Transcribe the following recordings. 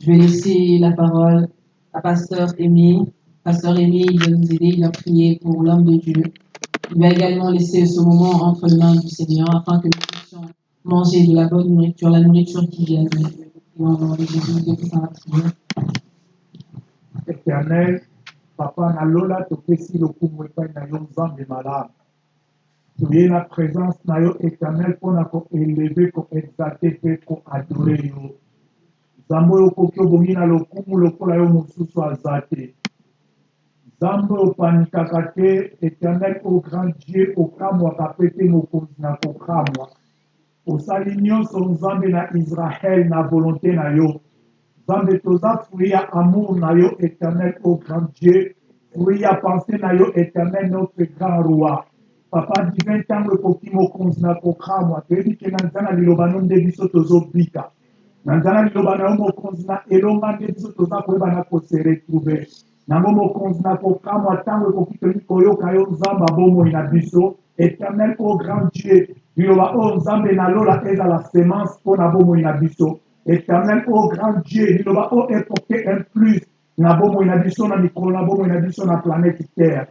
Je vais laisser la parole à Pasteur Aimé. Pasteur Aimé, il va nous aider, il va prier pour l'homme de Dieu. Il va également laisser ce moment entre les mains du Seigneur afin que nous puissions manger de la bonne nourriture, la nourriture qui vient de Dieu. Éternel papa nalola na yo nzambe malamu toye na présence na éternel mpe koadore yo nzambe oyo okoki obongi na lokumu lokola yo mosusu aza te. Opanikaka te éternel o grand dieu okamwaka mpe te mokonzi na kokamwa osali nyonso nzambe na israele na volonté na yo. Nzambe toza fruit ya amour na yo éternel o grand dieu. Fruit ya pensée na yo éternel notre grand roi. Papa divin ntango ekoki mokonzi na kokamwa toyebi ke na nza na liloba no nde biso tozobika na nza na liloba na yo mokonzi na elonga nde biso toza koyeba na kose retrouve. Nango mokonzi na kokamwa ntango ekoki toyei koyoka yo nzambe abomoi na biso. Éternel o grand dieu liloba oyo nzambe nalola ezala semence mpo na bomoi na biso. Éternel o grand dieu liloba oyo eporte un plus na bomoi na biso na mikolo na bomoi na biso na planète terre.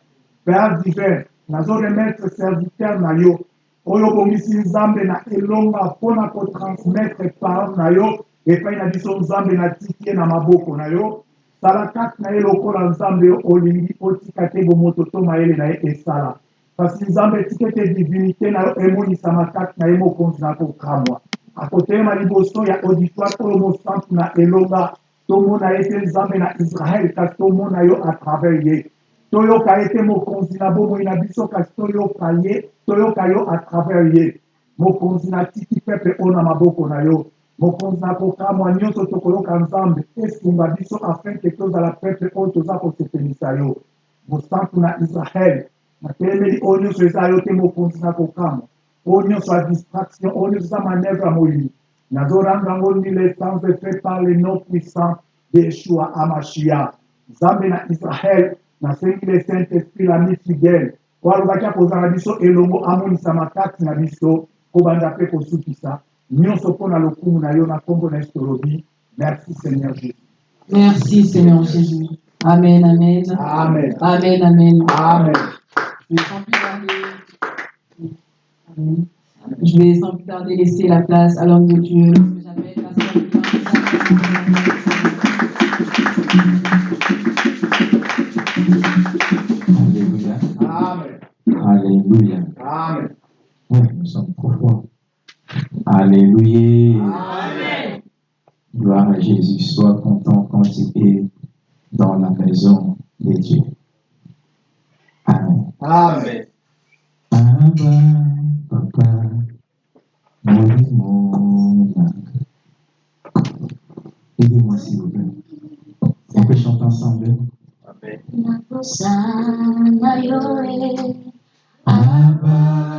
Père divin nazoremettre serviteur na yo oyo obongisi nzambe na elonga mpona kotransmettre parole na yo epai na biso nzambe natiki ye na maboko na yo. Sala kati na ye lokola nzambe oyo olingi otika te bomoto to mayele na ye esala. Kasi nzambe etika ete divinité na yo emonisama kati na ye mokonzi na kokamwa. Akotelema liboso ya auditoire oyo mosantu na elonga tomona ye te nzambe na israele kasi tomona yo à travers ye toyoka ye te mokonzi na bomoi na biso kasi toyoka ye toyoka yo à travers ye. Mokonzi na tiki pepe oyo na maboko na yo. Mokonzi na kokamwa nyonso tokoyoka nzambe esunga biso afin ke tozala pepe oyo toza kosepelisa yo. Mosantu na israele natelemeli oyo nyonso eza yo te mokonzi na kokamwa. Oyo nyonso ya distraction oyo nyonso eza manevre ya molili nazoranga yango nile sans effet par le nom puissant de yeshua amashia nzambe na israele nasengi le saint esprit lami fidèle oyo alobaki akozala biso elongo amonisama kati na biso kobanda mpe kosukisa nyonso mpo na lokumu na yo na nkombo na yesu tolobi merci seigneur jésus Merci Seigneur Jésus. Amen, amen. amen Amen, amen. amen Je vais sans plus tarder. Laisser la place à l'homme de Dieu. j'appelle Alléluia. amen Gloire à Jésus. Sois content quand tu es dans la maison de Dieu. Amen. amen Abba, papa, mon Aidez-moi s'il vous plaît. On peut chanter ensemble. Yoe, Abba,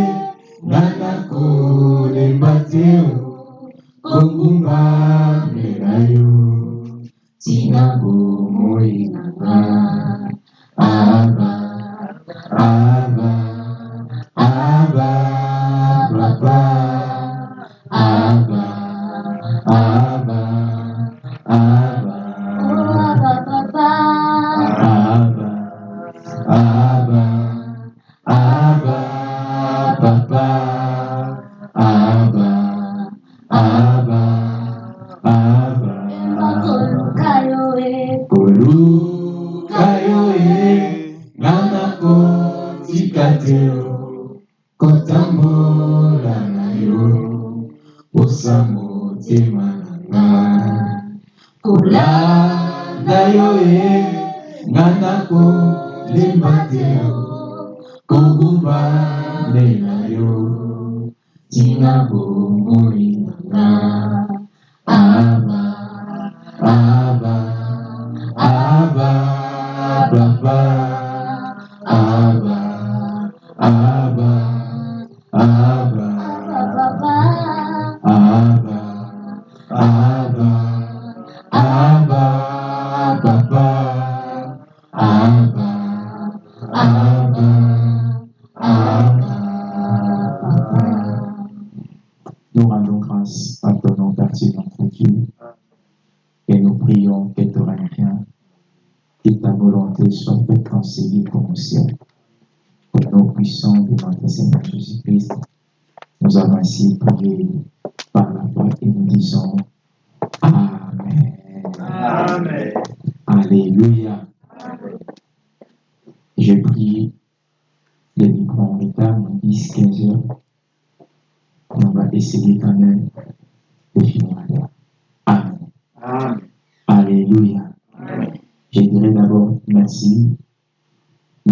Nanaku ni matiu Kongumba merayu Sinabu muinaka Abba Abba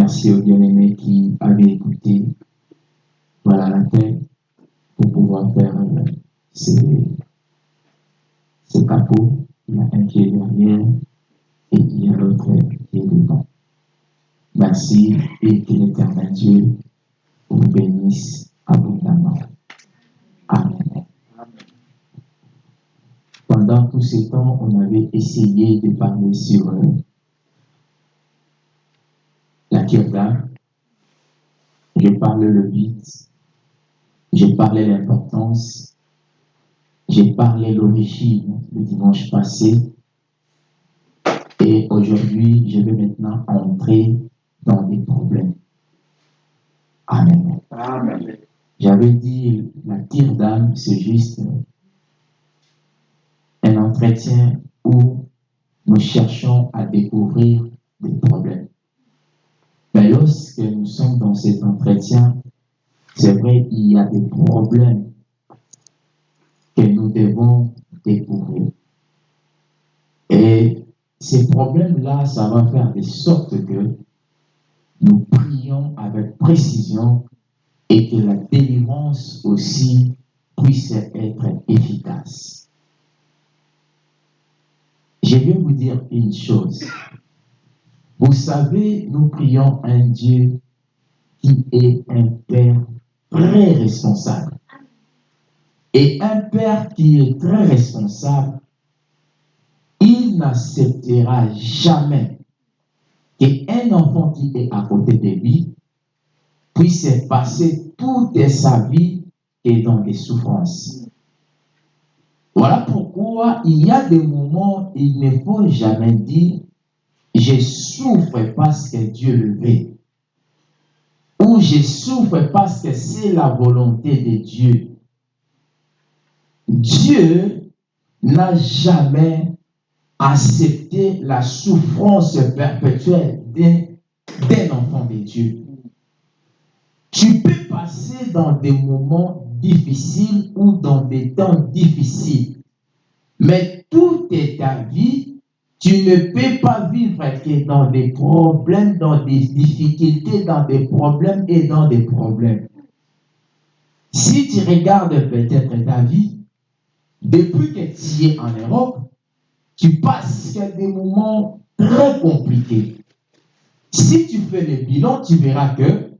Merci aux bien-aimés qui avaient écouté. Voilà la tête pour pouvoir faire euh, ces, ces capots. Il y a un qui est derrière et il y a l'autre qui est devant. Merci et que l'éternel Dieu vous bénisse abondamment. Amen. Pendant tout ce temps, on avait essayé de parler sur la kirda. Je le but, j'ai parlé l'importance, j'ai parlé l'origine le dimanche passé. Et aujourd'hui, je vais maintenant entrer dans des problèmes. Amen. Amen. J'avais dit, la tire d'âme, c'est juste un entretien où nous cherchons à découvrir des problèmes. Lorsque nous sommes dans cet entretien, c'est vrai, il y a des problèmes que nous devons découvrir. Et ces problèmes-là, ça va faire de sorte que nous prions avec précision et que la délivrance aussi puisse être efficace. Je vais vous dire une chose. Vous savez, nous prions un Dieu qui est un Père très responsable. Et un Père qui est très responsable, il n'acceptera jamais qu'un enfant qui est à côté de lui puisse passer toute sa vie et dans des souffrances. Voilà pourquoi il y a des moments il ne faut jamais dire je souffre parce que Dieu le veut. Ou je souffre parce que c'est la volonté de Dieu. Dieu n'a jamais accepté la souffrance perpétuelle d'un enfant de Dieu. Tu peux passer dans des moments difficiles ou dans des temps difficiles, mais toute ta vie, tu ne peux pas vivre dans des problèmes, dans des difficultés, dans des problèmes et dans des problèmes. Si tu regardes peut-être ta vie, depuis que tu es en Europe, tu passes des moments très compliqués. Si tu fais le bilan, tu verras que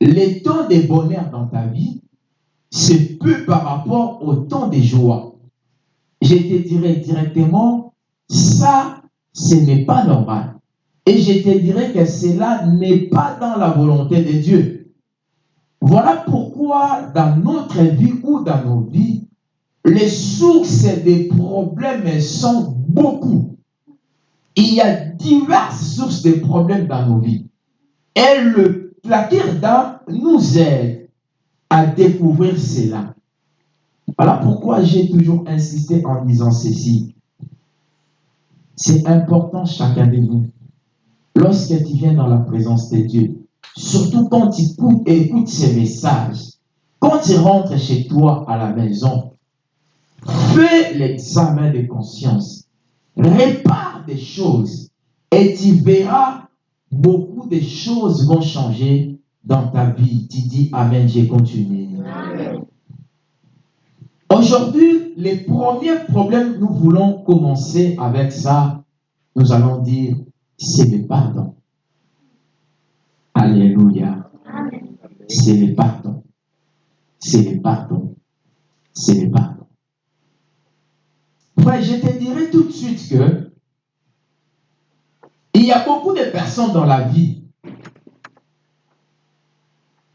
les temps de bonheur dans ta vie, c'est peu par rapport au temps de joie. Je te dirais directement, ça, ce n'est pas normal. Et je te dirais que cela n'est pas dans la volonté de Dieu. Voilà pourquoi dans notre vie ou dans nos vies, les sources des problèmes sont beaucoup. Il y a diverses sources de problèmes dans nos vies. Et le, la Kirda nous aide à découvrir cela. Voilà pourquoi j'ai toujours insisté en disant ceci. C'est important chacun de nous. Lorsque tu viens dans la présence de Dieu, surtout quand tu écoutes, ces messages, quand tu rentres chez toi à la maison, fais l'examen de conscience. Répare des choses et tu verras beaucoup de choses vont changer dans ta vie. Tu dis Amen, j'ai continué. Aujourd'hui, les premiers problèmes, nous voulons commencer avec ça. Nous allons dire, c'est le pardon. Alléluia. C'est le pardon. C'est le pardon. C'est le pardon. Frère, je te dirai tout de suite que il y a beaucoup de personnes dans la vie.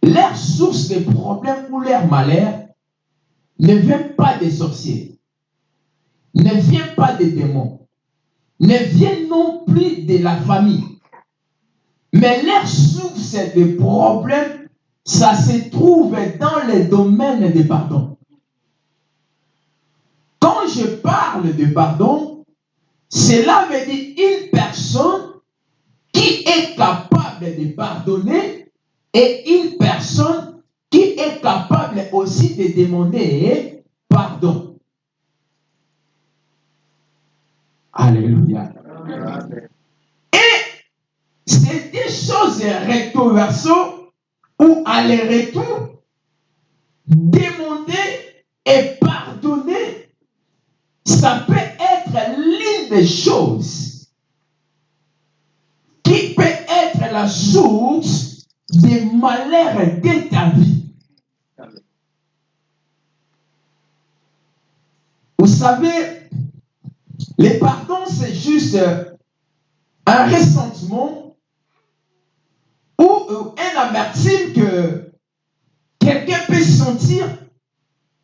Leur source de problèmes ou leur malheur ne vient pas des sorciers, ne vient pas des démons, ne vient non plus de la famille. Mais leur source de problème, ça se trouve dans le domaine du pardon. Quand je parle de pardon, cela veut dire une personne qui est capable de pardonner et une personne est capable aussi de demander pardon. Alléluia. Et c'est des choses recto verso ou aller-retour, demander et pardonner, ça peut être l'une des choses qui peut être la source des malheurs de ta vie. Vous savez, le pardon, c'est juste un ressentiment ou un amertume que quelqu'un peut sentir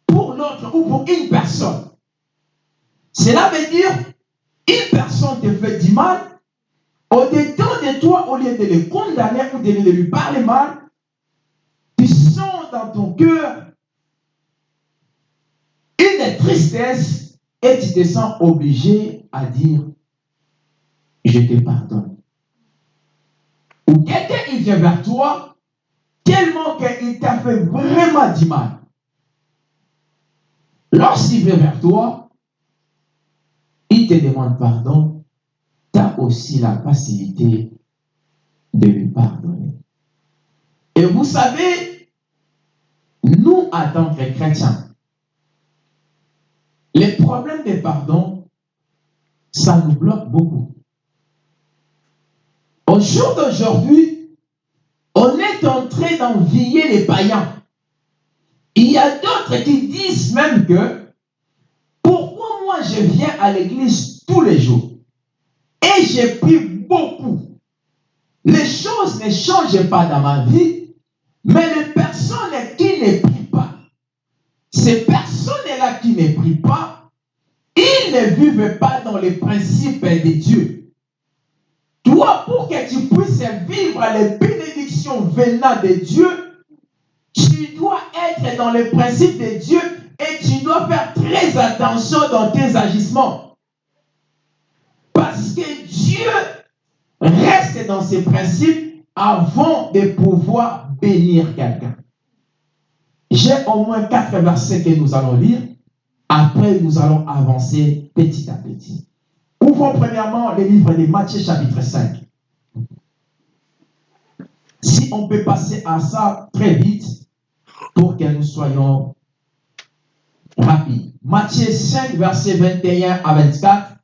pour l'autre ou pour une personne. Cela veut dire, une personne te fait du mal, au-dedans de toi, au lieu de le condamner ou de lui parler mal, tu sens dans ton cœur tristesse et tu te sens obligé à dire, je te pardonne. Ou quelqu'un il vient vers toi tellement qu'il t'a fait vraiment du mal. Lorsqu'il vient vers toi, il te demande pardon, tu as aussi la facilité de lui pardonner. Et vous savez, nous, en tant que chrétiens, les problèmes de pardon, ça nous bloque beaucoup. Au jour d'aujourd'hui, on est en train d'envier les païens. Il y a d'autres qui disent même que pourquoi moi je viens à l'église tous les jours et j'ai pris beaucoup? Les choses ne changent pas dans ma vie, mais les personnes qui ne prient pas, ces personnes-là qui ne prient pas, ils ne vivent pas dans les principes de Dieu. Toi, pour que tu puisses vivre les bénédictions venant de Dieu, tu dois être dans les principes de Dieu et tu dois faire très attention dans tes agissements. Parce que Dieu reste dans ses principes avant de pouvoir bénir quelqu'un. J'ai au moins quatre versets que nous allons lire. Après, nous allons avancer petit à petit. Ouvrons premièrement le livre de Matthieu chapitre 5. Si on peut passer à ça très vite pour que nous soyons rapides. Matthieu 5, verset 21 à 24.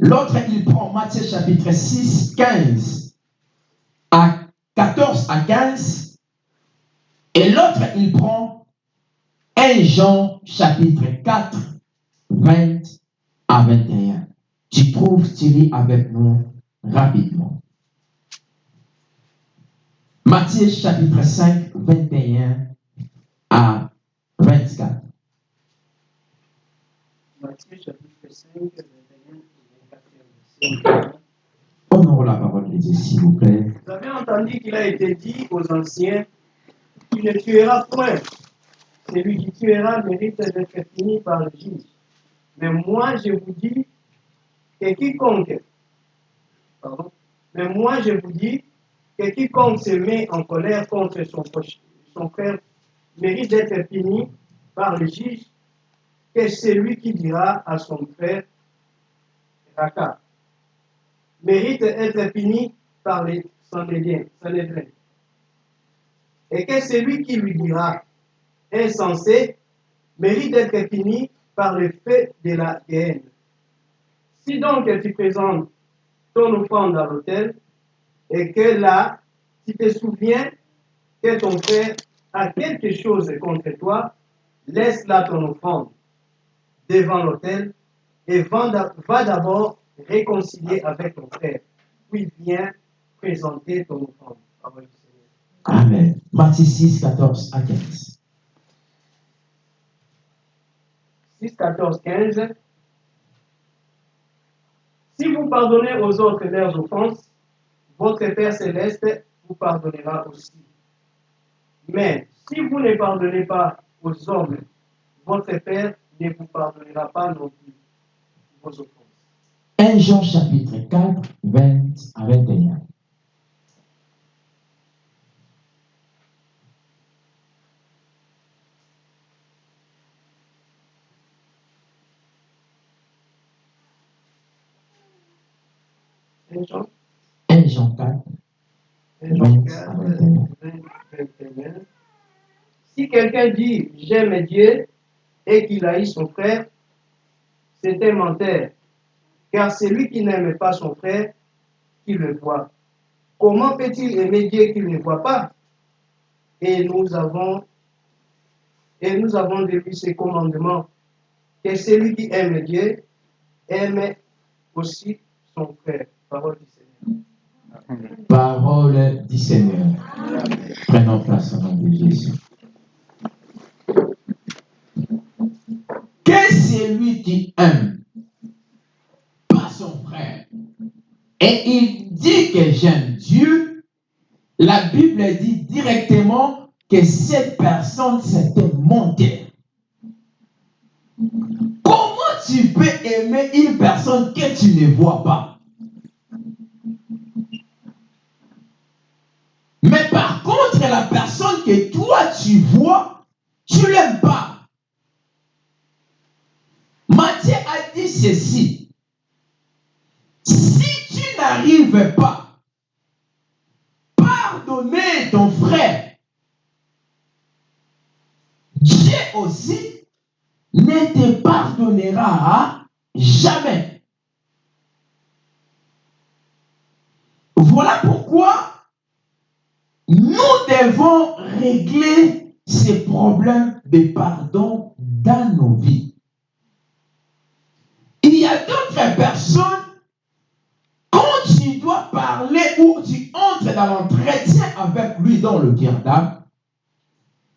L'autre, il prend Matthieu chapitre 6, 15 à 14 à 15. Et l'autre, il prend 1 Jean chapitre 4, 20 à 21. Tu trouves, tu lis avec nous rapidement. Matthieu chapitre 5, 21 à 24. Matthieu chapitre 5, 21 et 24. Honorons la parole de Dieu, s'il vous plaît. Vous avez entendu qu'il a été dit aux anciens Tu ne tueras point. Celui qui tuera mérite d'être fini par le juge. Mais moi, je vous dis que quiconque, mais moi, je vous dis que quiconque se met en colère contre son, son frère mérite d'être fini par le juge que celui qui dira à son frère Raka mérite d'être fini par les Sanhédriens. Sanhédriens. Et que celui qui lui dira insensé mérite d'être fini par le fait de la haine. Si donc tu présentes ton offrande à l'autel et que là, tu te souviens que ton frère a quelque chose contre toi, laisse là ton offrande devant l'autel et va d'a- va d'abord réconcilier avec ton frère, puis viens présenter ton offrande. Amen. Matthieu 6, 14 à 15. 6, 14, 15. Si vous pardonnez aux autres leurs offenses, votre Père céleste vous pardonnera aussi. Mais si vous ne pardonnez pas aux hommes, votre Père ne vous pardonnera pas non plus vos offenses. 1 Jean chapitre 4, 20 à 21. Un Jean 1 Jean 4, 1 Jean 4, 20, 21. Si quelqu'un dit j'aime Dieu et qu'il haït son frère, c'est un menteur. Car celui qui n'aime pas son frère, qui le voit. Comment peut-il aimer Dieu qu'il ne voit pas? Et nous avons et nous avons de lui ces commandements que celui qui aime Dieu aime aussi son frère. Parole du Seigneur. Parole du Seigneur. Prenons place au nom de Jésus. Que celui qui aime pas son frère et il dit que j'aime Dieu, la Bible dit directement que cette personne c'était menteur. Comment tu peux aimer une personne que tu ne vois pas? Mais par contre, la personne que toi tu vois, tu l'aimes pas. Matthieu a dit ceci. Si tu n'arrives pas pardonner ton frère, Dieu aussi ne te pardonnera jamais. Voilà pourquoi nous devons régler ces problèmes de pardon dans nos vies. Il y a d'autres personnes, quand tu dois parler ou tu entres dans l'entretien avec lui dans le d'âme,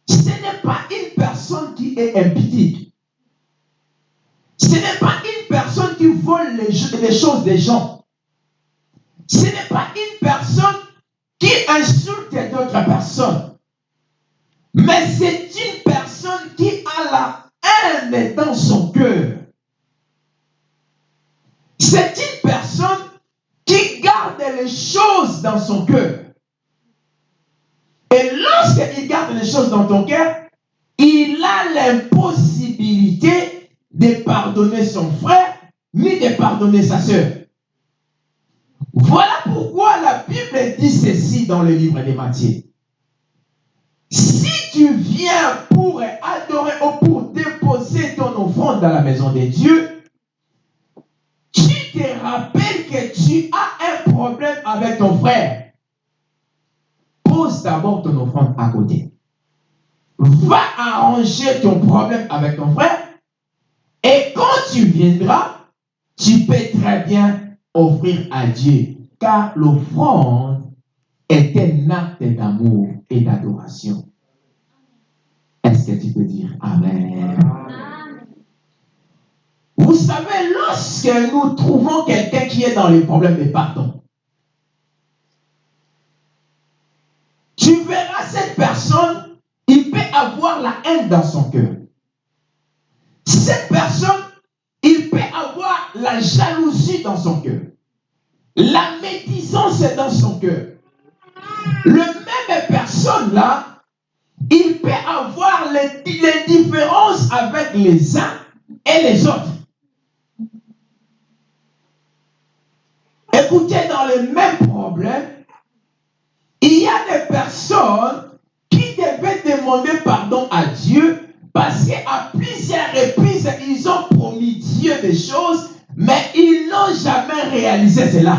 ce n'est pas une personne qui est impudique. Ce n'est pas une personne qui vole les choses des gens. Ce n'est pas une personne qui insulte d'autres personnes. Mais c'est une personne qui a la haine dans son cœur. C'est une personne qui garde les choses dans son cœur. Et lorsqu'il garde les choses dans ton cœur, il a l'impossibilité de pardonner son frère, ni de pardonner sa soeur. Voilà pourquoi la Bible dit ceci dans le livre de Matthieu? Si tu viens pour adorer ou pour déposer ton offrande dans la maison de Dieu, tu te rappelles que tu as un problème avec ton frère. Pose d'abord ton offrande à côté. Va arranger ton problème avec ton frère. Et quand tu viendras, tu peux très bien offrir à Dieu. Car l'offrande est un acte d'amour et d'adoration. Est-ce que tu peux dire Amen? Vous savez, lorsque nous trouvons quelqu'un qui est dans les problèmes de pardon, tu verras cette personne, il peut avoir la haine dans son cœur. Cette personne, il peut avoir la jalousie dans son cœur. La médisance est dans son cœur. Le même personne là, il peut avoir les, les différences avec les uns et les autres. Écoutez, dans le même problème, il y a des personnes qui devaient demander pardon à Dieu parce qu'à plusieurs reprises, ils ont promis Dieu des choses, mais ils jamais réalisé cela.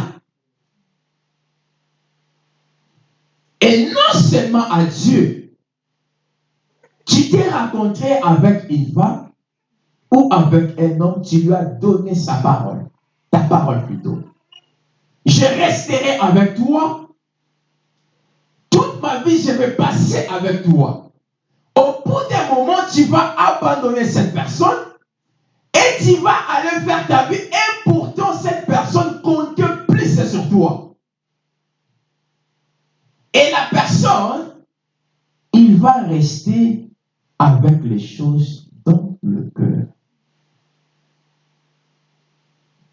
Et non seulement à Dieu, tu t'es rencontré avec une femme ou avec un homme, tu lui as donné sa parole, ta parole plutôt. Je resterai avec toi. Toute ma vie, je vais passer avec toi. Au bout d'un moment, tu vas abandonner cette personne et tu vas aller faire ta vie. Personne, il va rester avec les choses dans le cœur.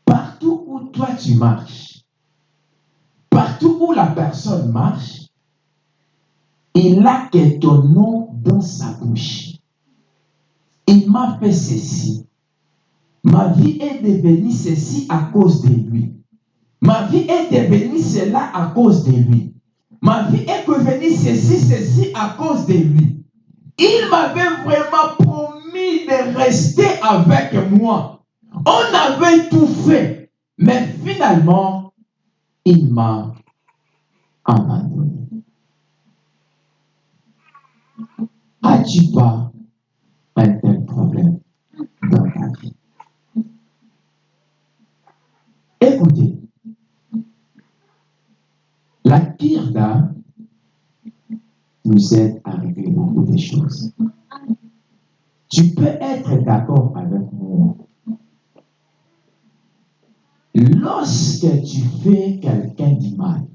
Partout où toi tu marches, partout où la personne marche, il a que ton nom dans sa bouche. Il m'a fait ceci. Ma vie est devenue ceci à cause de lui. Ma vie est devenue cela à cause de lui. Ma vie est devenue ceci, ceci à cause de lui. Il m'avait vraiment promis de rester avec moi. On avait tout fait. Mais finalement, il m'a abandonné. As-tu pas un tel problème dans ta vie? Écoutez, la kirda nous aide à régler beaucoup de choses. Tu peux être d'accord avec moi. Lorsque tu fais quelqu'un du mal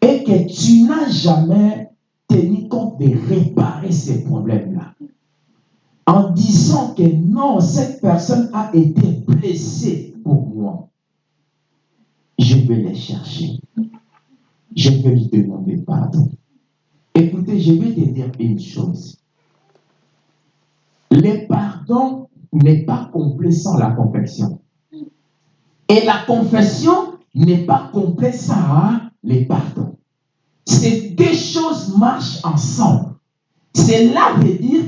et que tu n'as jamais tenu compte de réparer ces problèmes-là, en disant que non, cette personne a été blessée pour moi, vais les chercher. Je vais lui demander pardon. Écoutez, je vais te dire une chose. Le pardon n'est pas complet sans la confession. Et la confession n'est pas complète sans le pardon. Ces deux choses marchent ensemble. Cela veut dire,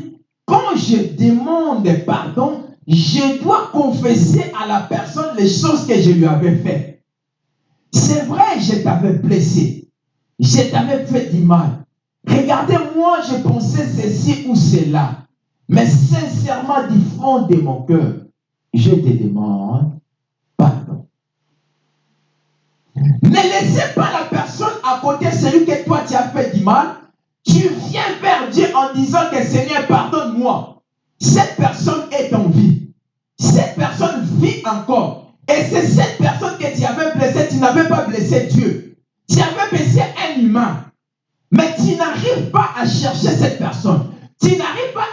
quand je demande pardon, je dois confesser à la personne les choses que je lui avais faites. C'est vrai, je t'avais blessé. Je t'avais fait du mal. Regardez, moi, je pensais ceci ou cela. Mais sincèrement, du fond de mon cœur, je te demande pardon. Ne laissez pas la personne à côté, celui que toi tu as fait du mal. Tu viens vers Dieu en disant que Seigneur, pardonne-moi. Cette personne est en vie. Cette personne vit encore. Et c'est cette personne que tu avais blessée, tu n'avais pas blessé Dieu. Tu avais blessé un humain. Mais tu n'arrives pas à chercher cette personne. Tu n'arrives pas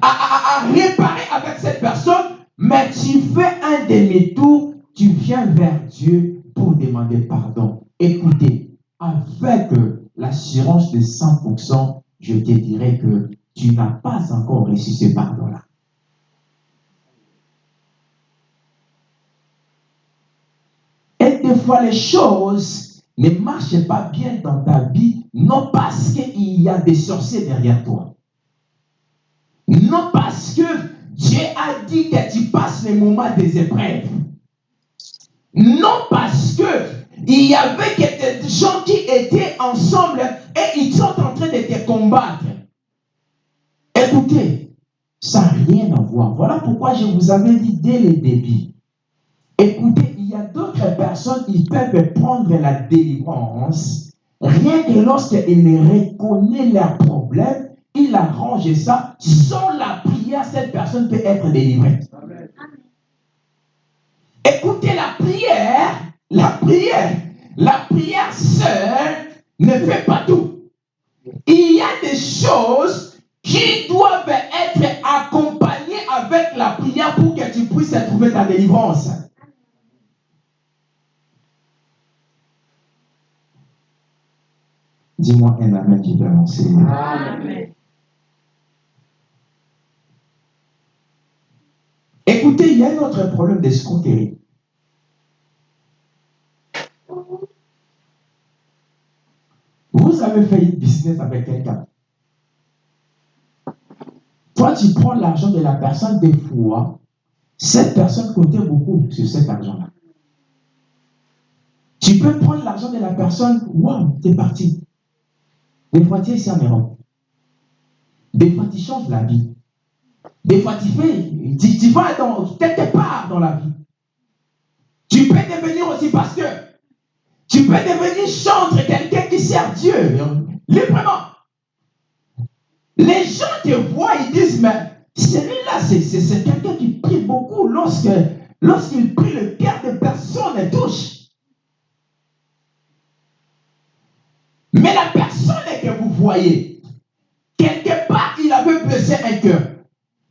à, réparer avec cette personne, mais tu fais un demi-tour, tu viens vers Dieu pour demander pardon. Écoutez, avec l'assurance de 100%, je te dirais que tu n'as pas encore reçu ce pardon-là. Fois, les choses ne marchent pas bien dans ta vie, non parce qu'il y a des sorciers derrière toi. Non parce que Dieu a dit que tu passes les moments des épreuves. Non parce que il y avait des gens qui étaient ensemble et ils sont en train de te combattre. Écoutez, ça n'a rien à voir. Voilà pourquoi je vous avais dit dès le début. Écoutez, d'autres personnes, ils peuvent prendre la délivrance rien que lorsqu'ils reconnaissent leurs problèmes, ils arrangent ça. Sans la prière, cette personne peut être délivrée. Écoutez, la prière, la prière, la prière seule ne fait pas tout. Il y a des choses qui doivent être accompagnées avec la prière pour que tu puisses trouver ta délivrance. Dis-moi un amen qui peut annoncer. Écoutez, il y a un autre problème d'escroquerie. Vous avez fait une business avec quelqu'un. Toi, tu prends l'argent de la personne des fois. Cette personne comptait beaucoup sur cet argent-là. Tu peux prendre l'argent de la personne, waouh, t'es parti. Des fois, tu es en Europe. Des fois, tu changes la vie. Des fois, tu fais, tu, vas dans, quelque part dans la vie. Tu peux devenir aussi pasteur. Tu peux devenir chantre, quelqu'un qui sert Dieu, librement. Les gens te voient, ils disent, mais celui-là, c'est, quelqu'un qui prie beaucoup lorsqu'il prie, le cœur de personne touche. Envoyé. Quelque part, il avait blessé un cœur.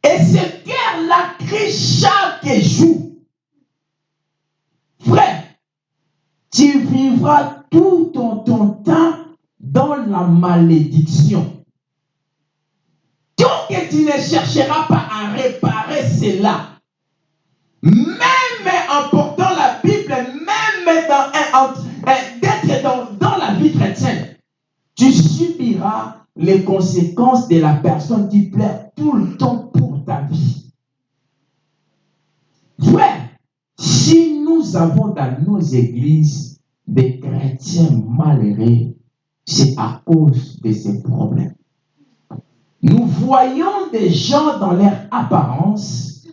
Et ce cœur-là crie chaque jour. Frère, tu vivras tout ton, ton temps dans la malédiction. Tant que tu ne chercheras pas à réparer cela, même en portant la Bible, même dans un- en- euh, d'être dans, dans la vie chrétienne, tu subiras les conséquences de la personne qui pleure tout le temps pour ta vie. Frère, si nous avons dans nos églises des chrétiens malheureux, c'est à cause de ces problèmes. Nous voyons des gens dans leur apparence,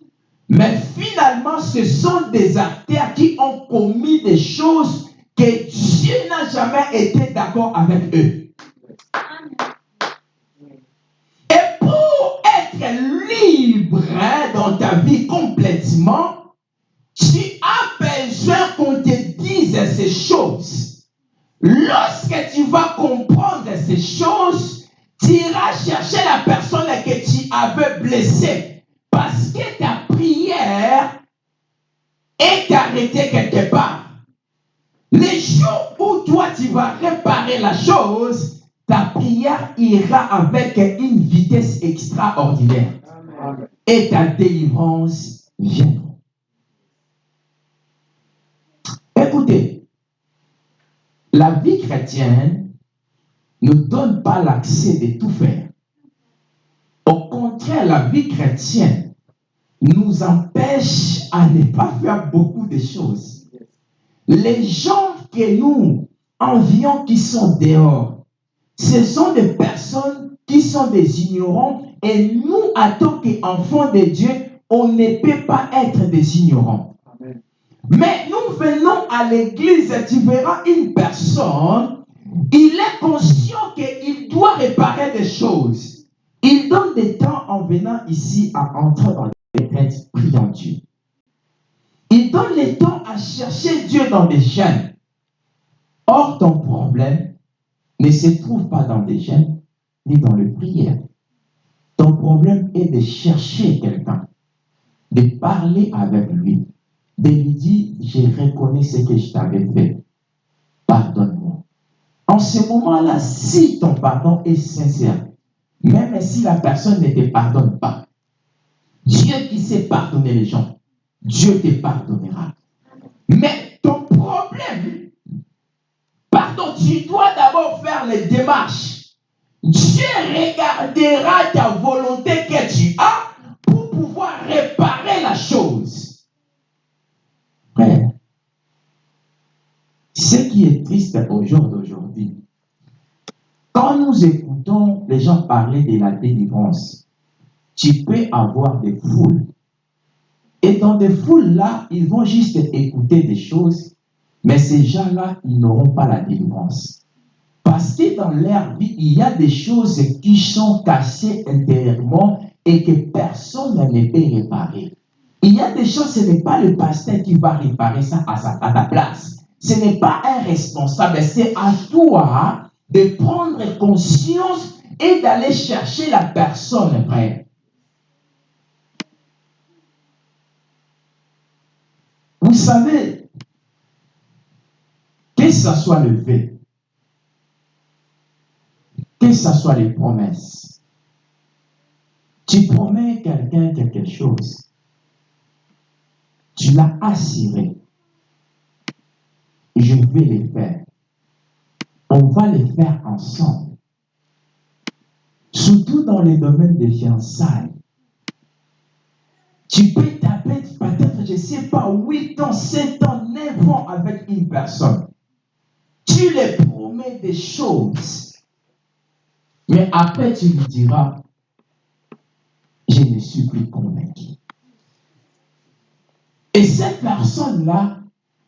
mais finalement, ce sont des acteurs qui ont commis des choses que Dieu n'a jamais été d'accord avec eux. Être libre dans ta vie complètement, tu as besoin qu'on te dise ces choses. Lorsque tu vas comprendre ces choses, tu iras chercher la personne que tu avais blessée. Parce que ta prière est arrêtée quelque part. Les jours où toi tu vas réparer la chose, ta prière ira avec une vitesse extraordinaire. Et ta délivrance viendra. Écoutez, la vie chrétienne ne donne pas l'accès de tout faire. Au contraire, la vie chrétienne nous empêche à ne pas faire beaucoup de choses. Les gens que nous envions qui sont dehors, ce sont des personnes qui sont des ignorants et nous, en tant qu'enfants de Dieu, on ne peut pas être des ignorants. Amen. Mais nous venons à l'église, tu verras une personne, il est conscient qu'il doit réparer des choses. Il donne des temps en venant ici à entrer dans les têtes, priant Dieu. Il donne le temps à chercher Dieu dans des chaînes. Or, ton problème ne se trouve pas dans des chaînes ni dans les prières. Ton problème est de chercher quelqu'un, de parler avec lui, de lui dire, je reconnais ce que je t'avais fait. Pardonne-moi. En ce moment-là, si ton pardon est sincère, même si la personne ne te pardonne pas, Dieu qui sait pardonner les gens, Dieu te pardonnera. Mais ton problème, pardon, tu dois d'abord faire les démarches. Dieu regardera ta volonté que tu as pour pouvoir réparer la chose. Frère, ce qui est triste au jour d'aujourd'hui, quand nous écoutons les gens parler de la délivrance, tu peux avoir des foules. Et dans des foules-là, ils vont juste écouter des choses, mais ces gens-là, ils n'auront pas la délivrance. Parce que dans leur vie, il y a des choses qui sont cassées intérieurement et que personne ne peut réparer. Il y a des choses, ce n'est pas le pasteur qui va réparer ça à, sa, à ta place. Ce n'est pas un responsable, c'est à toi de prendre conscience et d'aller chercher la personne, frère. Vous savez, que ce soit le fait, que ce soit les promesses, tu promets quelqu'un quelque chose, tu l'as assuré, je vais le faire. On va le faire ensemble. Surtout dans les domaines de fiançailles. Tu peux taper peut-être, je ne sais pas, 8 ans, 7 ans, 9 ans avec une personne. Tu lui promets des choses. Mais après, tu lui diras, je ne suis plus convaincu. Et cette personne-là,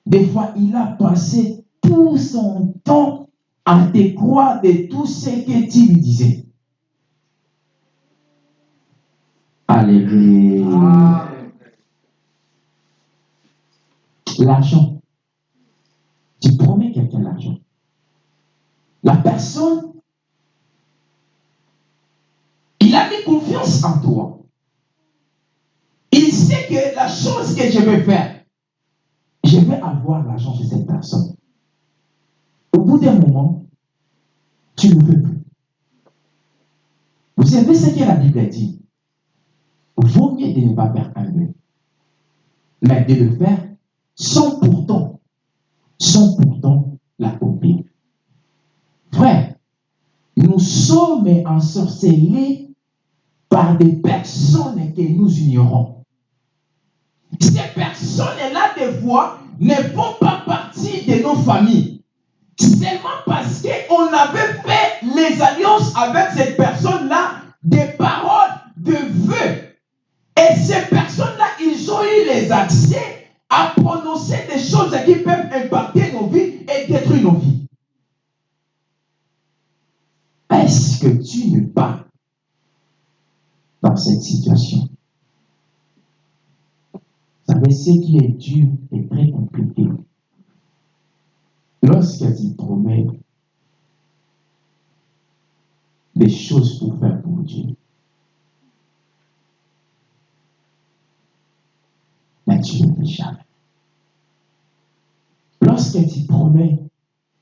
des fois, il a passé tout son temps à te croire de tout ce que tu lui disais. Alléluia. L'argent. Tu promets quelqu'un l'argent. La personne Il a mis confiance en toi. Il sait que la chose que je vais faire, je vais avoir l'argent chez cette personne. Au bout d'un moment, tu ne veux plus. Vous savez ce que la Bible dit? Vaut mieux de ne pas faire un vœu, mais de le faire sans pourtant, sans pourtant l'accomplir. Nous sommes ensorcelés par des personnes que nous ignorons. Ces personnes-là, des fois, ne font pas partie de nos familles. Seulement parce qu'on avait fait les alliances avec cette personne-là, des paroles de vœux. Et ces personnes-là, ils ont eu les accès à prononcer des choses qui peuvent impacter nos vies et détruire nos vies. Est-ce que tu n'es pas dans cette situation? Vous savez, ce qui est dur est très compliqué. Lorsque tu promets des choses pour faire pour Dieu, mais tu ne fais jamais. Lorsque tu promets,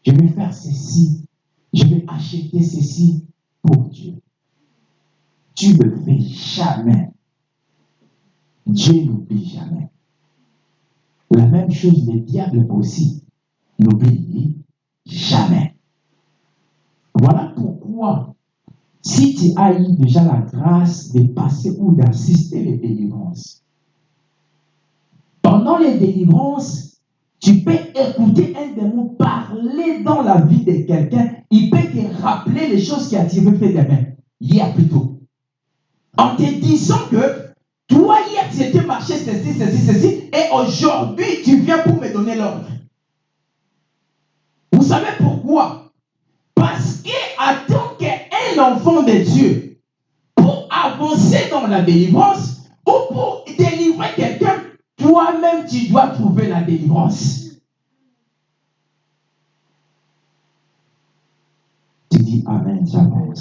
je vais faire ceci, je vais acheter ceci pour Dieu, tu ne le fais jamais. Dieu n'oublie jamais. La même chose, le diable aussi n'oublie jamais. Voilà pourquoi, si tu as eu déjà la grâce de passer ou d'assister les délivrances, pendant les délivrances, tu peux écouter un démon parler dans la vie de quelqu'un. Il peut te rappeler les choses qui a fait demain, hier plutôt. En te disant que toi, hier, tu étais marché ceci, ceci, ceci, et aujourd'hui, tu viens pour me donner l'ordre. Vous savez pourquoi? Parce que, en tant qu'un enfant de Dieu, pour avancer dans la délivrance ou pour délivrer quelqu'un, toi-même, tu dois trouver la délivrance. Tu dis Amen, Amen.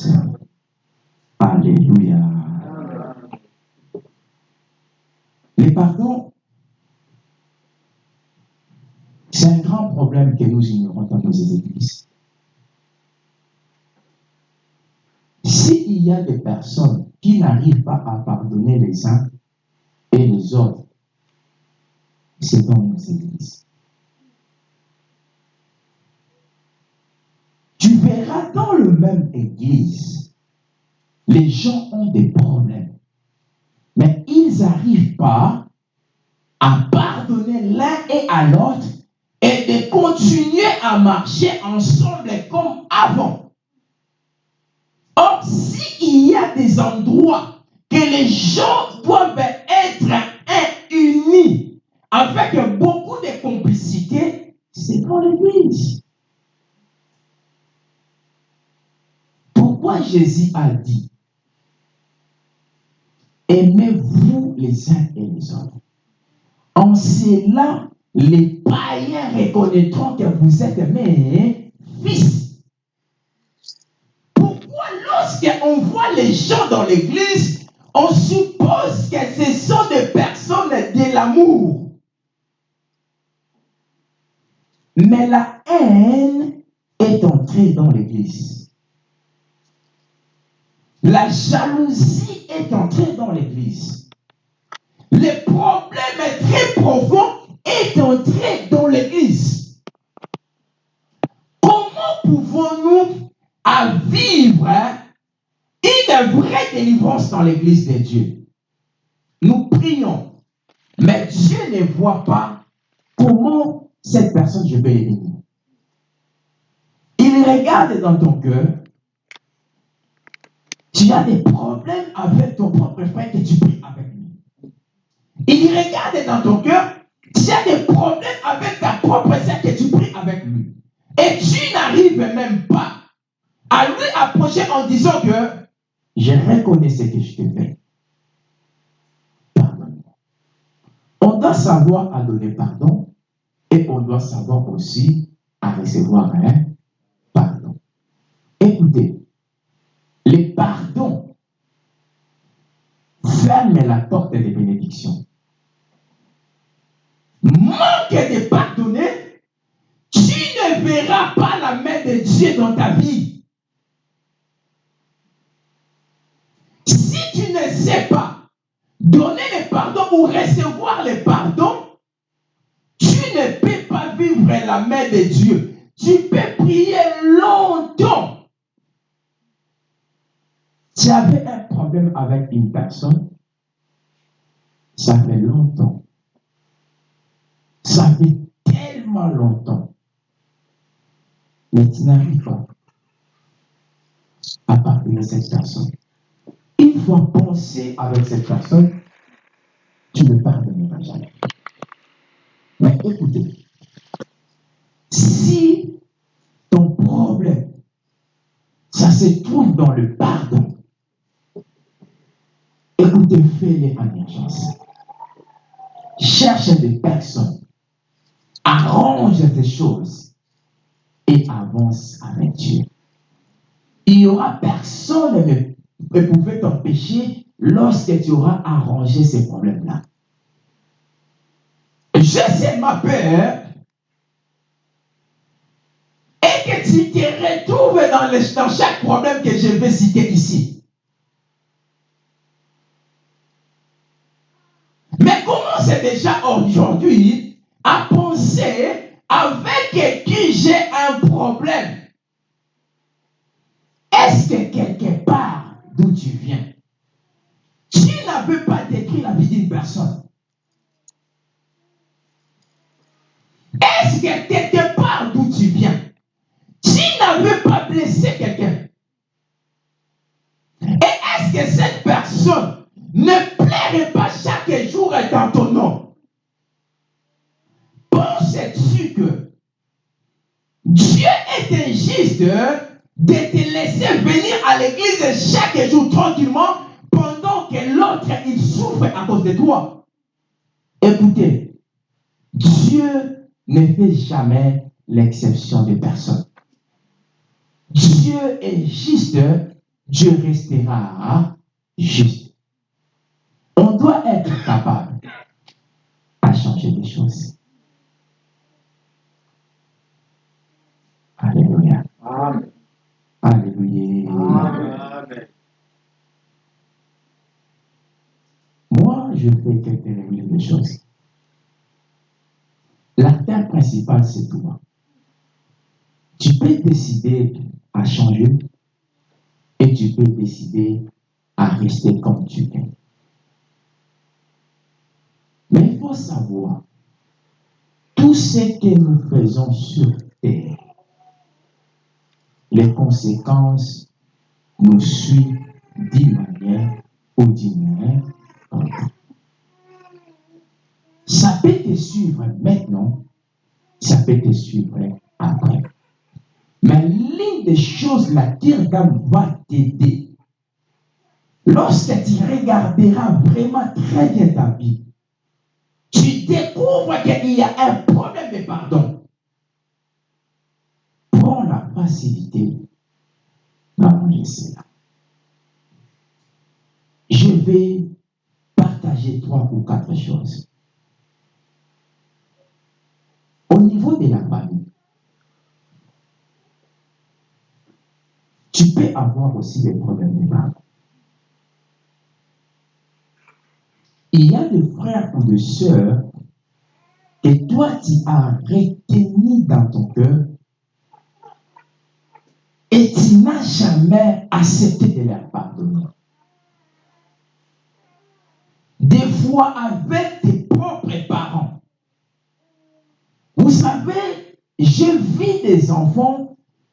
Alléluia. Les pardons, c'est un grand problème que nous ignorons dans nos églises. S'il y a des personnes qui n'arrivent pas à pardonner les uns et les autres, c'est dans nos églises. Tu verras dans le même église, les gens ont des problèmes, mais ils n'arrivent pas à pardonner l'un et à l'autre et de continuer à marcher ensemble comme avant. Or, s'il y a des endroits que les gens doivent être avec beaucoup de complicité, c'est dans l'église. Pourquoi Jésus a dit Aimez-vous les uns et les autres? En cela, les païens reconnaîtront que vous êtes mes fils. Pourquoi lorsqu'on voit les gens dans l'église, on suppose que ce sont des personnes de l'amour? Mais la haine est entrée dans l'église. La jalousie est entrée dans l'église. Le problème est très profond est entré dans l'église. Comment pouvons-nous vivre une vraie délivrance dans l'église de Dieu? Nous prions, mais Dieu ne voit pas comment cette personne je vais bénir. Il regarde dans ton cœur. Tu as des problèmes avec ton propre frère que tu pries avec lui. Il regarde dans ton cœur tu as des problèmes avec ta propre sœur que tu pries avec lui. Et tu n'arrives même pas à lui approcher en disant que je reconnais ce que je t'ai fait. Pardonne-moi. On doit savoir à donner pardon et on doit savoir aussi à recevoir un pardon. Écoutez, les pardons porte des bénédictions. Manque de pardonner, tu ne verras pas la main de Dieu dans ta vie. Si tu ne sais pas donner le pardon ou recevoir le pardon, vivre la main de Dieu. Tu peux prier longtemps. Tu avais un problème avec une personne, ça fait longtemps. Ça fait tellement longtemps. Mais tu n'arrives pas à parler de cette personne. Une fois pensé avec cette personne, tu ne pardonneras jamais. Mais écoutez, si ton problème, ça se trouve dans le pardon, écoutez, fais-le en. Cherche des personnes, arrange des choses et avance avec Dieu. Il n'y aura personne ne, ne pouvait t'empêcher lorsque tu auras arrangé ces problèmes-là. Je sais ma peur tu te retrouves dans, dans chaque problème que je vais citer ici. Mais commence déjà aujourd'hui à penser avec qui j'ai un problème? Est-ce que quelque part d'où tu viens, blessé quelqu'un. Et est-ce que cette personne ne plairait pas chaque jour dans ton nom? Penses-tu que Dieu est injuste de te laisser venir à l'église chaque jour tranquillement pendant que l'autre il souffre à cause de toi? Écoutez, Dieu ne fait jamais l'exception de personne. Dieu est juste, Dieu restera juste. On doit être capable à changer les choses. Alléluia. Amen. Alléluia. Amen. Moi, je fais quelques de choses. La terre principale, c'est toi. Tu peux décider à changer et tu peux décider à rester comme tu es. Mais il faut savoir, tout ce que nous faisons sur terre, les conséquences nous suivent d'une manière ou d'une autre. Ça peut te suivre maintenant, ça peut te suivre après. Mais l'une des choses, la Kirgam va t'aider. Lorsque tu regarderas vraiment très bien ta vie, tu découvres qu'il y a un problème de pardon. Prends la facilité d'arranger cela. Je vais partager trois ou quatre choses. Au niveau de la famille, tu peux avoir aussi des problèmes de pardon. Il y a des frères ou des sœurs que toi tu as retenu dans ton cœur et tu n'as jamais accepté de leur pardonner. Des fois avec tes propres parents. Vous savez, j'ai vu des enfants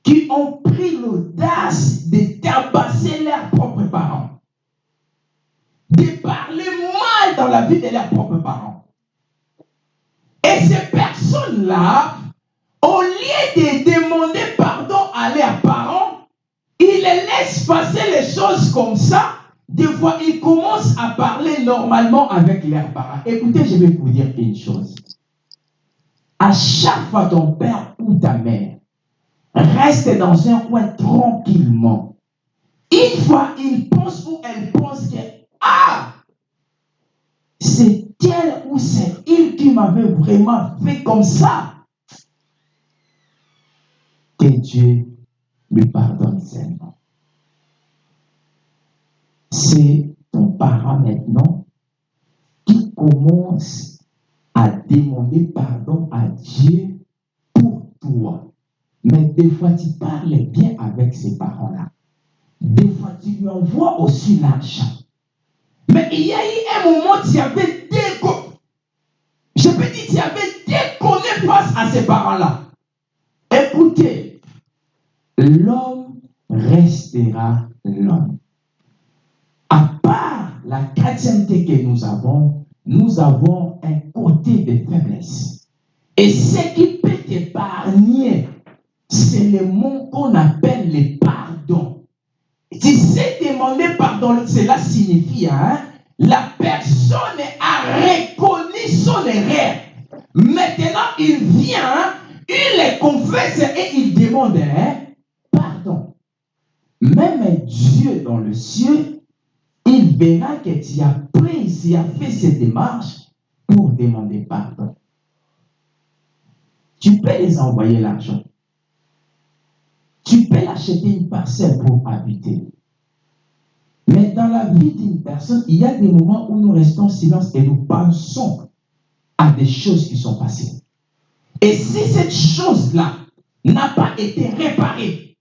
qui ont pris l'audace de tabasser leurs propres parents, de parler mal dans la vie de leurs propres parents. Et ces personnes-là, au lieu de demander pardon à leurs parents, ils laissent passer les choses comme ça. Des fois, ils commencent à parler normalement avec leurs parents. Écoutez, je vais vous dire une chose. À chaque fois ton père ou ta mère reste dans un coin tranquillement. Une fois, il pense ou elle pense que, ah, c'est elle ou c'est il qui m'avait vraiment fait comme ça. Que Dieu lui pardonne seulement. C'est ton parent maintenant qui commence à demander pardon à Dieu pour toi. Mais des fois, tu parles bien avec ces parents-là. Des fois, tu lui envoies aussi l'argent. Mais il y a eu un moment, tu avais déco... Je peux dire, tu avais déconné face à ces parents-là. Écoutez, l'homme restera l'homme. À part la chrétienté que nous avons, nous avons un côté de faiblesse. Et ce qui peut t'épargner, c'est le mot qu'on appelle le pardon. Tu sais demander pardon, cela signifie, hein, la personne a reconnu son erreur. Maintenant, il vient, il les confesse et il demande hein, pardon. Même Dieu dans le ciel, il verra que tu as pris, tu as fait cette démarche pour demander pardon. Tu peux les envoyer l'argent. Tu peux acheter une parcelle pour habiter. Mais dans la vie d'une personne, il y a des moments où nous restons en silence et nous pensons à des choses qui sont passées. Et si cette chose-là n'a pas été réparée,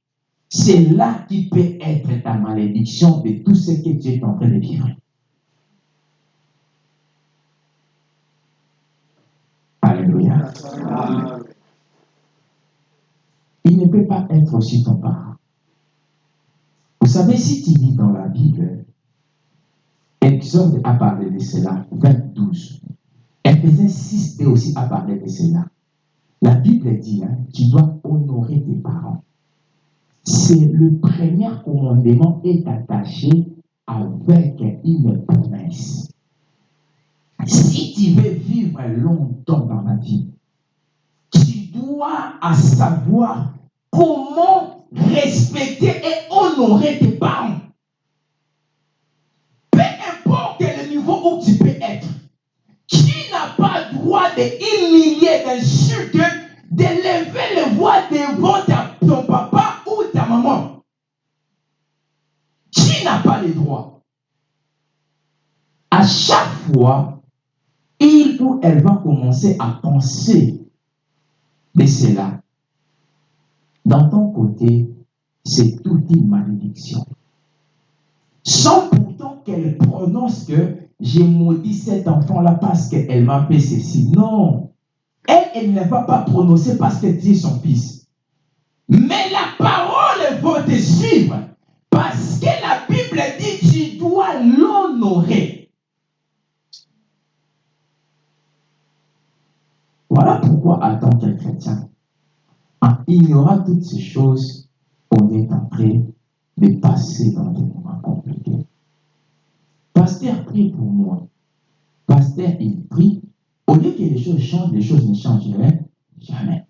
c'est là qui peut être ta malédiction de tout ce que tu es en train de vivre. Alléluia. Il ne peut pas être aussi ton parent. Vous savez, si tu lis dans la Bible, Exode a parlé de cela, 22. Ephésiens 6 aussi a parlé de cela. La Bible dit, hein, tu dois honorer tes parents. C'est le premier commandement est attaché avec une promesse. Si tu veux vivre longtemps dans la vie, tu dois à savoir comment respecter et honorer tes parents. Peu importe le niveau où tu peux être, tu n'as pas le droit d'humilier, d'insulter, d'élever les voix devant ton papa ou ta maman. Tu n'as pas le droit? À chaque fois, il ou elle va commencer à penser de cela. Dans ton côté, c'est toute une malédiction. Sans pourtant qu'elle prononce que j'ai maudit cet enfant-là parce qu'elle m'a fait ceci. Non. Elle, ne va pas prononcer parce que es son fils. Mais la parole va te suivre. Parce que la Bible dit tu dois l'honorer. Voilà pourquoi, en tant que chrétien, en ignorant toutes ces choses, on est en train de passer dans des moments compliqués. Pasteur prie pour moi. Pasteur, il prie. Au lieu que les choses changent, les choses ne changeraient jamais.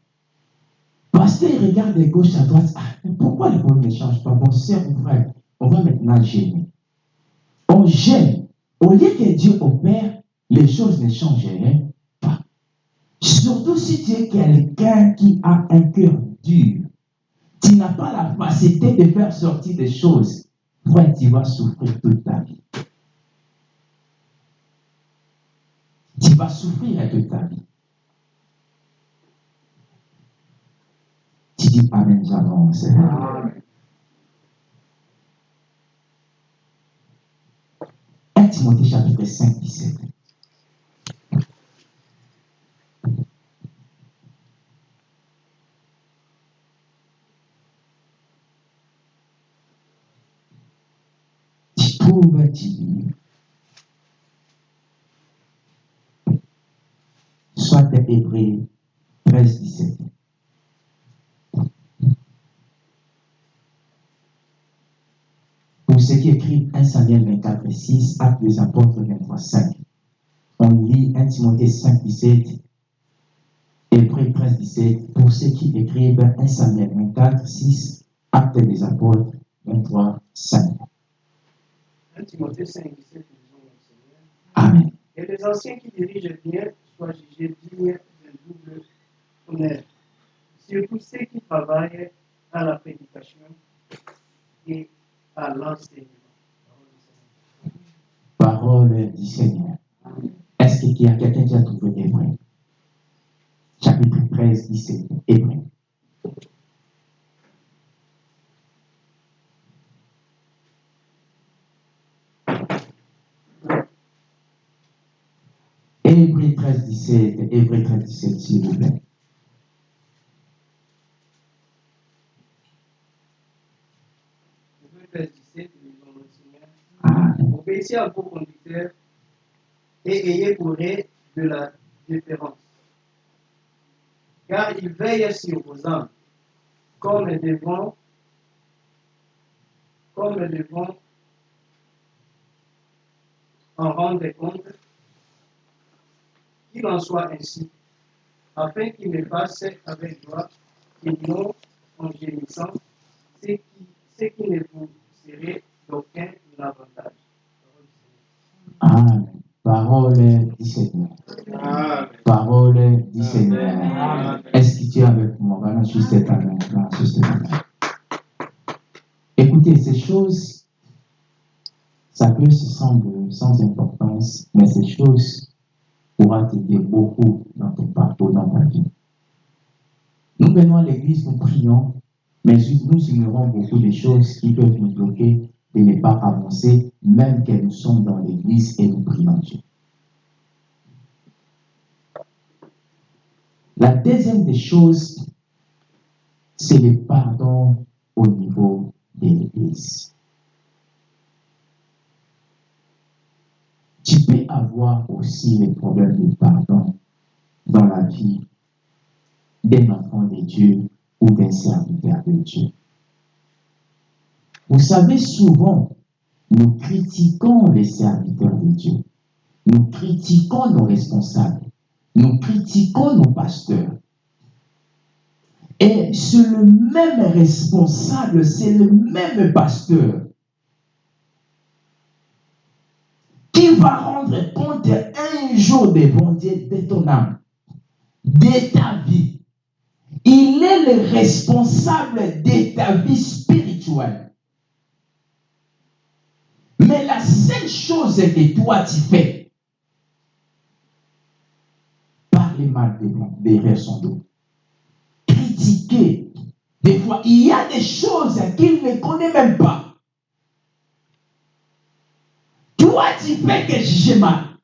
Pasteur, il regarde de gauche à droite. Ah, pourquoi les choses ne changent pas? Bon, ou frère, on va maintenant gêner. On gêne. Au lieu que Dieu opère, les choses ne changeraient. Surtout si tu es quelqu'un qui a un cœur dur. Tu n'as pas la facilité de faire sortir des choses. Frère, tu vas souffrir toute ta vie. Tu vas souffrir toute ta vie. Tu dis Amen, j'avance. 1 Timothée chapitre 5, 17. Dis, soit Hébreu 13, 17. Pour ceux qui écrivent 1 Samuel 24, 6, Actes des apôtres 23, 5. On lit 1 Timothée 5, 17, Hébreu 13, 17. Pour ceux qui écrivent 1 Samuel 24, 6, Actes des apôtres 23, 5. 1 Timothée 5, 17, nous disons au Seigneur. Amen. Et les anciens qui dirigent bien soient jugés dignes d'un double honneur. Surtout ceux qui travaillent à la prédication et à l'enseignement. Parole du Seigneur. Est-ce qu'il y a quelqu'un qui a trouvé Hébreu Chapitre 13, 17. Hébreu. Hébreu 13, 17. Hébreu 13, 17, s'il vous plaît. Hébreux 13, 17, nous allons le Seigneur. Amen. Obéissez à vos conducteurs et ayez pour de la différence. Car ils veillent sur vos âmes, comme devant, comme devant en rendre compte, qu'il en soit ainsi, afin qu'ils ne passent avec joie et non en gémissant, ce qui, ce qui ne vous serait d'aucun avantage. Amen. Parole du Seigneur. Amen. Parole du Seigneur. Amen. Est-ce que tu es avec moi? Voilà, juste. Voilà, ta main. Écoutez, ces choses, ça peut se sembler sans importance, mais ces choses pourront t'aider beaucoup dans ton parcours, dans ta vie. Nous venons à l'église, nous prions, mais nous ignorons beaucoup de choses qui peuvent nous bloquer de ne pas avancer, même que nous sommes dans l'église et nous prions Dieu. La deuxième des choses, c'est le pardon au niveau de l'Église. Tu peux avoir aussi les problèmes de pardon dans la vie d'un enfant de Dieu ou d'un serviteur de Dieu. Vous savez, souvent, nous critiquons les serviteurs de Dieu. Nous critiquons nos responsables. Nous critiquons nos pasteurs. Et c'est le même responsable, c'est le même pasteur qui va rendre compte un jour devant Dieu de ton âme, de ta vie. Il est le responsable de ta vie spirituelle. Mais la seule chose que toi tu fais, parler mal derrière son dos, critiquer. Des fois, il y a des choses qu'il ne connaît même pas. Toi, tu fais que juger mal.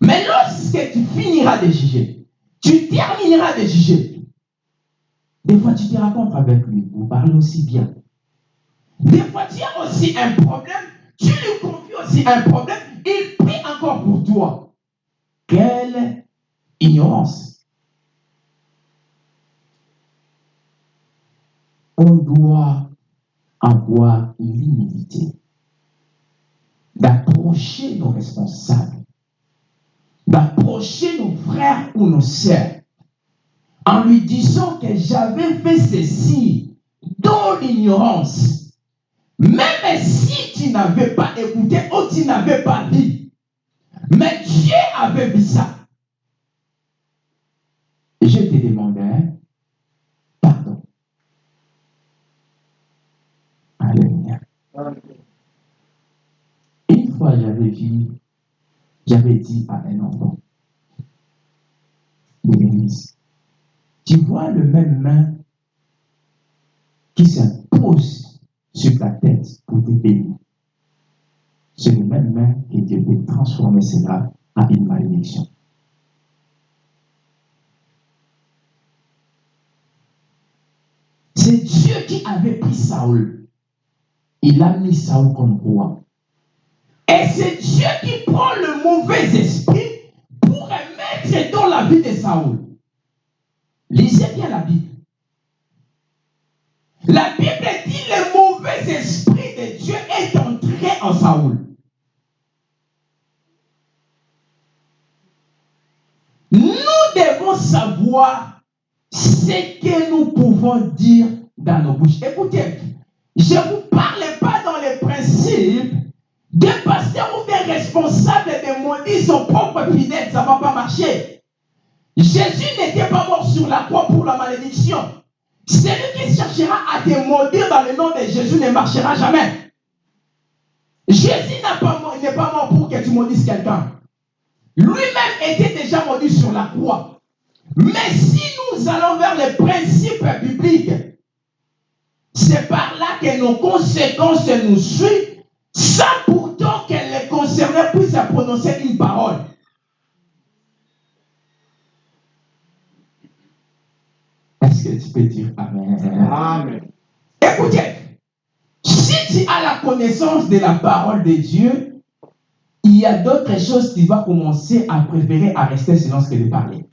Mais lorsque tu finiras de juger, tu termineras de juger. Des fois, tu te rencontres avec lui, vous parlez aussi bien. Des fois, tu as aussi un problème, tu lui confies aussi un problème, il prie encore pour toi. Quelle ignorance. On doit avoir l'humilité d'approcher nos responsables, d'approcher nos frères ou nos sœurs en lui disant que j'avais fait ceci dans l'ignorance. Même si tu n'avais pas écouté ou tu n'avais pas dit, mais Dieu avait vu ça. Je te demandais pardon. Alléluia. J'avais vu, j'avais dit à un enfant de l'église, tu vois le même main qui s'impose sur ta tête pour te bénir. C'est le même main que Dieu peut transformer cela en une malédiction. C'est Dieu qui avait pris Saül. Il a mis Saül comme roi. Et c'est Dieu qui prend le mauvais esprit pour mettre dans la vie de Saül. Lisez bien la Bible. La Bible dit le mauvais esprit de Dieu est entré en Saül. Nous devons savoir ce que nous pouvons dire dans nos bouches. Écoutez, je vous parle pas dans les principes des pasteurs ou des responsables responsable de maudire son propre fidèle, ça ne va pas marcher. Jésus n'était pas mort sur la croix pour la malédiction. Celui qui cherchera à te maudire dans le nom de Jésus ne marchera jamais. Jésus n'a pas mort- n'est pas mort pour que tu maudisses quelqu'un. Lui-même était déjà maudit sur la croix. Mais si nous allons vers les principes bibliques, c'est par là que nos conséquences nous suivent, sans pourtant que les concernés puissent prononcer une parole. Est-ce que tu peux dire Amen? Amen. Écoutez, si tu as la connaissance de la parole de Dieu, il y a d'autres choses tu vas commencer à préférer à rester silence que de parler.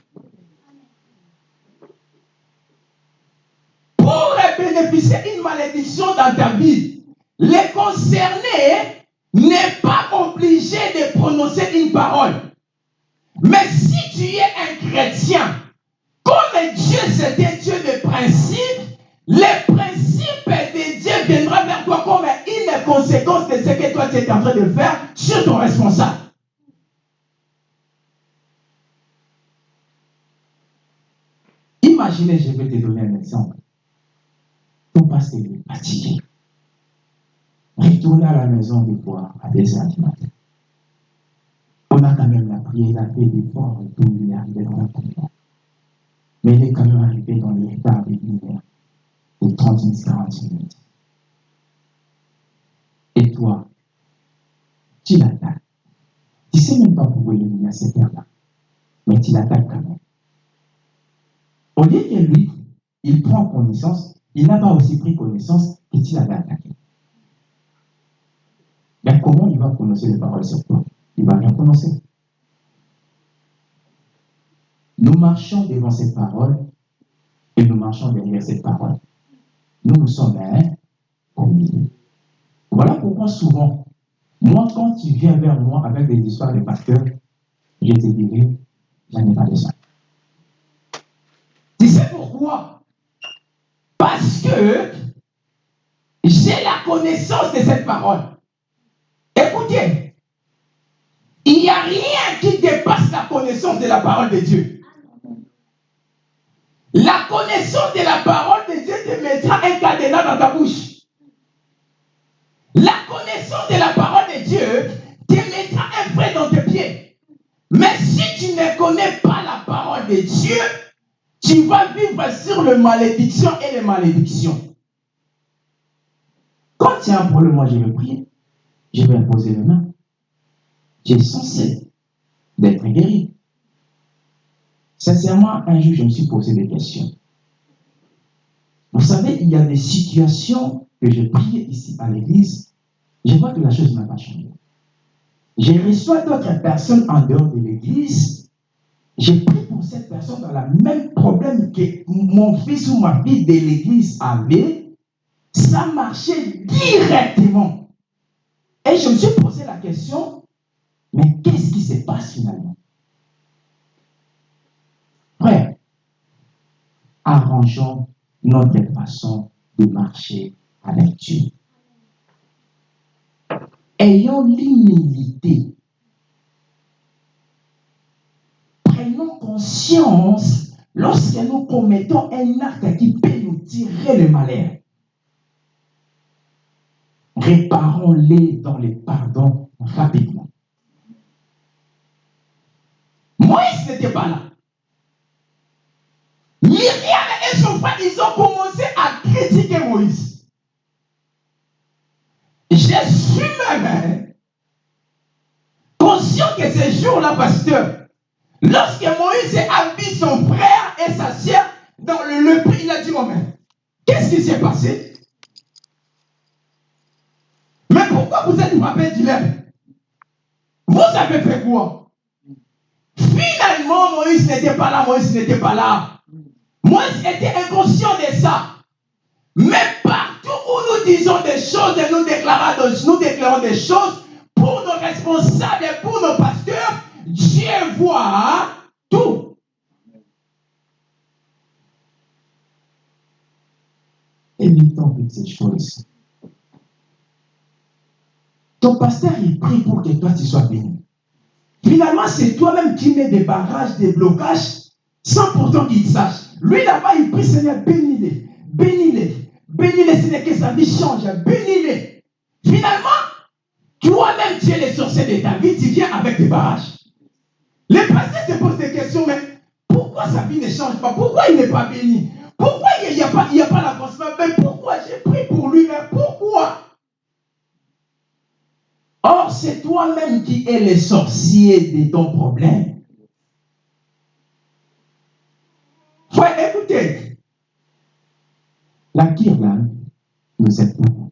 Pour bénéficier d'une malédiction dans ta vie, les concernés n'est pas obligé de prononcer une parole. Mais si tu es un chrétien, comme Dieu c'est un Dieu de principe, les principes de Dieu viendra vers toi comme une conséquence de ce que toi tu es en train de faire sur ton responsable. Imaginez, je vais te donner un exemple. Ton pasteur est fatigué. Retourne à la maison des fois à 2 heures du matin. On a quand même la prière, la paix, l'effort, et tout, il. Mais il est quand même arrivé dans les retards de heure, de 30 minutes, 40 minutes. Et toi, tu l'attaques. Tu ne sais même pas pourquoi il est à cette heure-là. Mais tu l'attaques quand même. Au lieu que lui, il prend connaissance, il n'a pas aussi pris connaissance que tu l'avais attaqué. Mais comment il va prononcer les paroles sur toi? Il va rien prononcer. Nous marchons devant cette parole et nous marchons derrière cette parole. Nous, nous sommes un au milieu. Voilà pourquoi souvent, moi, quand tu viens vers moi avec des histoires de pasteurs, je te dirai, j'en ai pas besoin. Tu sais pourquoi? Parce que j'ai la connaissance de cette parole. Il n'y a rien qui dépasse la connaissance de la parole de Dieu. La connaissance de la parole de Dieu te mettra un cadenas dans ta bouche. La connaissance de la parole de Dieu te mettra un frein dans tes pieds. Mais si tu ne connais pas la parole de Dieu, tu vas vivre sur les malédictions et les malédictions. Quand il y a un problème, moi je vais prier. Je vais imposer les mains. J'ai censé d'être guéri. Sincèrement, un jour, je me suis posé des questions. Vous savez, il y a des situations que je priais ici à l'église, je vois que la chose n'a pas changé. Je reçois d'autres personnes en dehors de l'église, je prie pour cette personne dans le même problème que mon fils ou ma fille de l'église avait, ça marchait directement. Et je me suis posé la question, mais qu'est-ce qui se passe finalement? Frère, arrangeons notre façon de marcher avec Dieu. Ayons l'humilité. Prenons conscience lorsque nous commettons un acte qui peut nous tirer le malheur. Réparons-les dans les pardons rapidement. Moïse n'était pas là. Myriam et son frère, ils ont commencé à critiquer Moïse. Je suis même conscient que ce jour-là, pasteur, lorsque Moïse a vu son frère et sa sœur dans le lepreux, il a dit, oh, mais qu'est-ce qui s'est passé Mais pourquoi vous êtes frappé du lèvre Vous avez fait quoi Finalement, Moïse n'était pas là, Moïse n'était pas là. Moïse était inconscient de ça. Mais partout où nous disons des choses et nous déclarons, nous déclarons des choses pour nos responsables et pour nos pasteurs, Dieu voit tout. Évitons toutes ces choses. Ton pasteur, il prie pour que toi, tu sois béni. Finalement, c'est toi-même qui mets des barrages, des blocages, sans pourtant qu'il sache. Lui, là-bas, il prie, Seigneur, bénis-les, bénis-les, bénis-les, Seigneur, que sa vie change, bénis-les. Finalement, toi-même, tu es le sorcier de ta vie, tu viens avec des barrages. Les pasteurs se posent des questions, mais pourquoi sa vie ne change pas? Pourquoi il n'est pas béni? Pourquoi il n'y a, a pas l'avancement Mais pourquoi? J'ai pris pour lui Mais pourquoi? Or, c'est toi-même qui es le sorcier de ton problème. Frère, écoutez. La là nous aide beaucoup.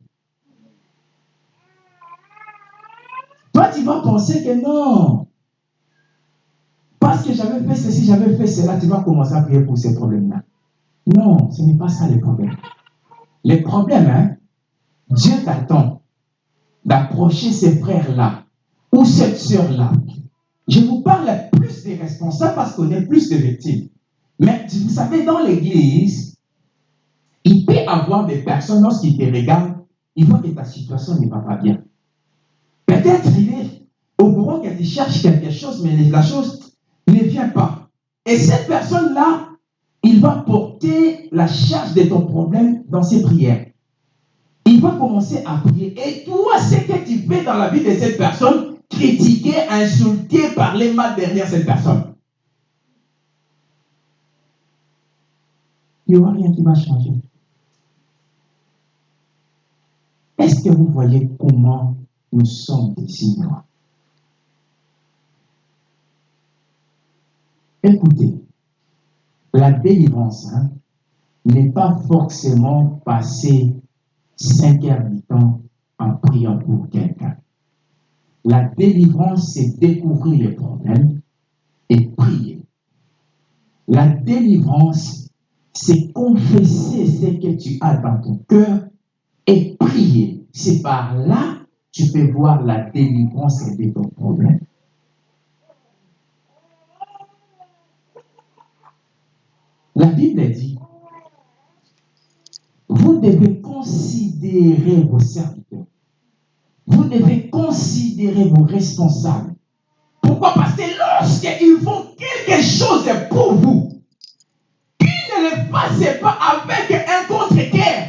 Toi, tu vas penser que non. Parce que j'avais fait ceci, j'avais fait cela, tu vas commencer à prier pour ces problèmes-là. Non, ce n'est pas ça le problème. Le problème, hein, Dieu t'attend d'approcher ces frères-là ou cette sœur-là. Je vous parle plus des responsables parce qu'on est plus de victimes. Mais vous savez, dans l'église, il peut y avoir des personnes, lorsqu'ils te regardent, ils voient que ta situation ne va pas bien. Peut-être il est au courant que tu cherches quelque chose, mais la chose ne vient pas. Et cette personne-là, il va porter la charge de ton problème dans ses prières. Il va commencer à prier. Et toi, ce que tu fais dans la vie de cette personne, critiquer, insulter, parler mal derrière cette personne. Il n'y aura rien qui va changer. Est-ce que vous voyez comment nous sommes des ignorants? Écoutez, la délivrance hein, n'est pas forcément passer temps en priant pour quelqu'un. La délivrance, c'est découvrir les problèmes et prier. La délivrance, c'est confesser ce que tu as dans ton cœur et prier. C'est par là que tu peux voir la délivrance de ton problème. La Bible dit, devez considérer vos serviteurs. Vous devez considérer vos responsables. Pourquoi? Parce que lorsqu'ils font quelque chose pour vous, qu'ils ne le fassent pas avec un contre-cœur?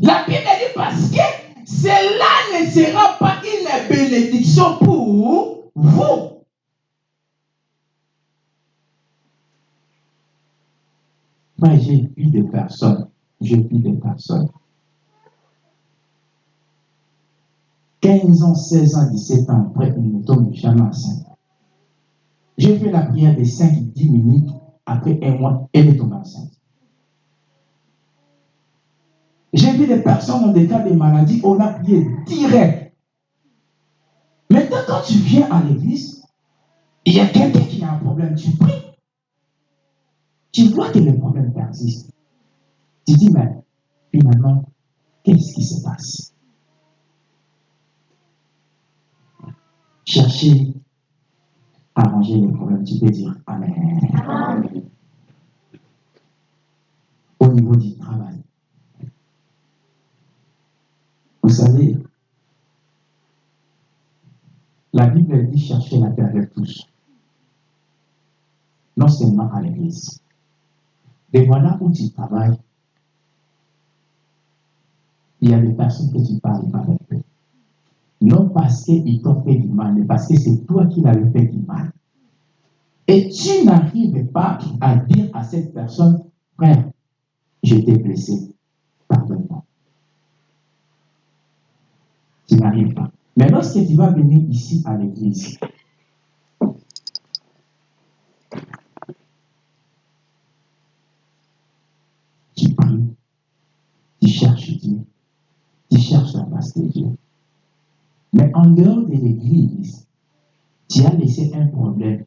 La Bible dit parce que cela ne sera pas une bénédiction pour vous. Moi, j'ai vu des personnes, j'ai vu des personnes. 15 ans, 16 ans, 17 ans après, ils ne tombent jamais enceinte. J'ai fait la prière de 5-10 minutes, après un mois, elle est tombée enceinte. J'ai vu des personnes dans des cas de maladie, on a prié direct. Maintenant, quand tu viens à l'église, il y a quelqu'un qui a un problème, tu pries. Tu vois que le problème persiste. Tu dis, mais finalement, qu'est-ce qui se passe? Chercher à arranger les problèmes, tu peux dire Amen. Au niveau du travail. Vous savez, la Bible dit chercher la paix avec tous. Non seulement à l'église. Et voilà où tu travailles. Il y a des personnes que tu parles pas avec eux. Non parce qu'ils t'ont fait du mal, mais parce que c'est toi qui l'avais fait du mal. Et tu n'arrives pas à dire à cette personne, frère, je t'ai blessé, pardonne-moi. Tu n'arrives pas. Mais lorsque tu vas venir ici à l'église, tu pries, tu cherches Dieu, tu cherches la face de Dieu. Mais en dehors de l'église, tu as laissé un problème.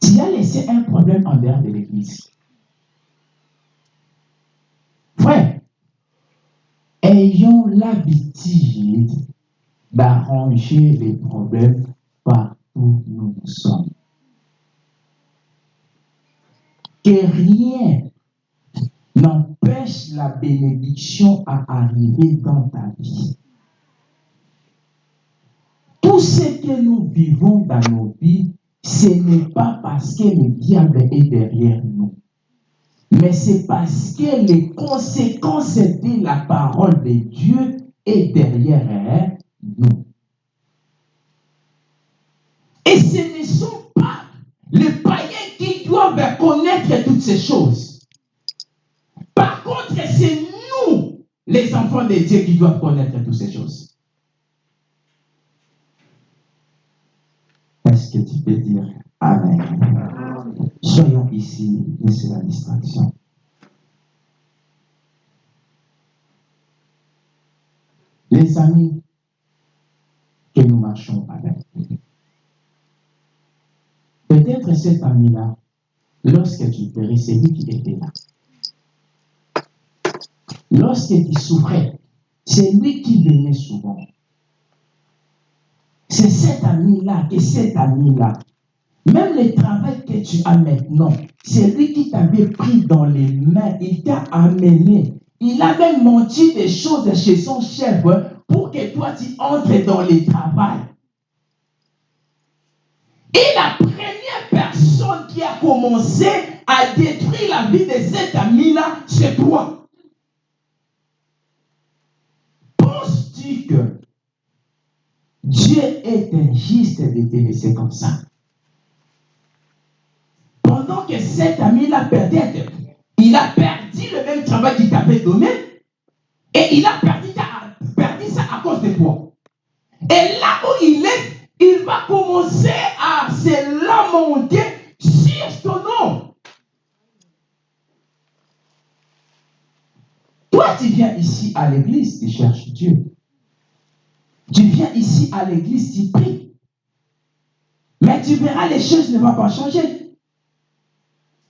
Tu as laissé un problème en dehors de l'église. Frère, ayons l'habitude d'arranger les problèmes partout où nous sommes. Que rien n'empêche la bénédiction à arriver dans ta vie. Tout ce que nous vivons dans nos vies, ce n'est pas parce que le diable est derrière nous, mais c'est parce que les conséquences de la parole de Dieu est derrière nous. Et ce ne sont pas les païens qui doivent connaître toutes ces choses. Par contre, c'est nous, les enfants de Dieu, qui doivent connaître toutes ces choses. Est-ce que tu peux dire Amen? Soyons ici, laissez la distraction. Les amis que nous marchons avec, peut-être cet ami-là, lorsque tu péris, c'est lui qui était là. Lorsque tu souffrais, c'est lui qui venait souvent. C'est cet ami-là et cet ami-là. Même le travail que tu as maintenant, c'est lui qui t'avait pris dans les mains, il t'a amené. Il avait menti des choses chez son chef pour que toi tu entres dans le travail. Et la première personne qui a commencé à détruire la vie de cet ami-là, c'est toi. Que Dieu est injuste de te laisser comme ça Pendant que cet ami-là, peut-être, il a perdu le même travail qu'il t'avait donné et il a perdu, perdu ça à cause de toi. Et là où il est, il va commencer à se lamenter sur ton nom. Toi, tu viens ici à l'église, tu cherches Dieu. Tu viens ici à l'église, tu pries. Mais tu verras, les choses ne vont pas changer.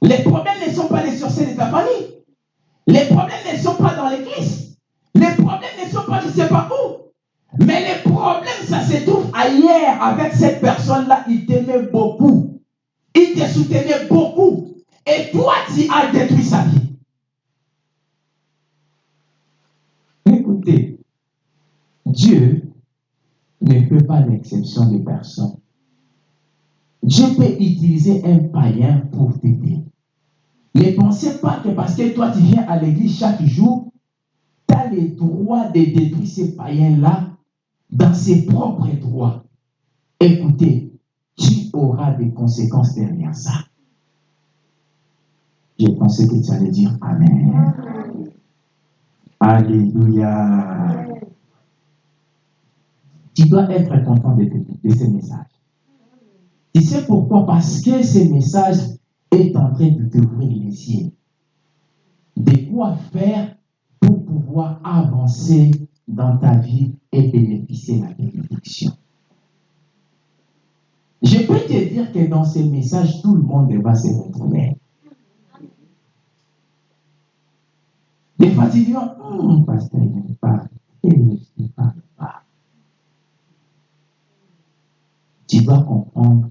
Les problèmes ne sont pas les sorciers de ta famille. Les problèmes ne sont pas dans l'église. Les problèmes ne sont pas je ne sais pas où. Mais les problèmes, ça se trouve ailleurs avec cette personne-là. Il t'aimait beaucoup. Il te soutenait beaucoup. Et toi, tu as détruit sa vie. Écoutez, Dieu ne fait pas l'exception de personne. Dieu peut utiliser un païen pour t'aider. Ne pensez pas que parce que toi tu viens à l'église chaque jour, tu as le droit de détruire ces païens-là dans ses propres droits. Écoutez, tu auras des conséquences derrière ça? J'ai pensé que tu allais dire Amen. Alléluia. Tu dois être content de, de ce message. Tu sais pourquoi Parce que ce message est en train de t'ouvrir les yeux. De quoi faire pour pouvoir avancer dans ta vie et bénéficier de la bénédiction. Je peux te dire que dans ce message, tout le monde va se retrouver. Des fois, tu dis, oh, pasteur, il ne parle. Il ne parle pas. Tu dois comprendre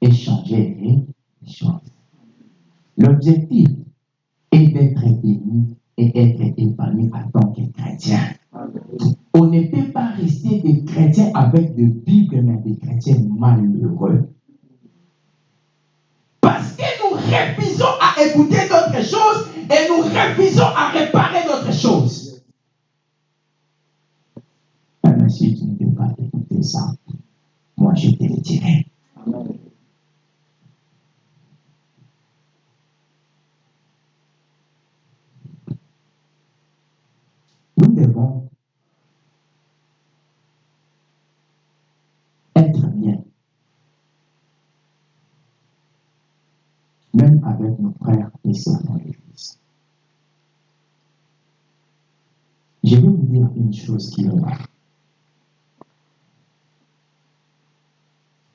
et changer les choses. L'objectif est d'être béni et être épanoui en tant que chrétien. On ne peut pas rester des chrétiens avec des Bibles, mais des chrétiens malheureux. Parce que nous refusons à écouter d'autres choses et nous refusons à réparer d'autres choses. Mais si tu ne peux pas écouter ça, moi je dirai. Nous devons être bien, même avec nos frères et sœurs dans l'Église. Je vais vous dire une chose qui est là.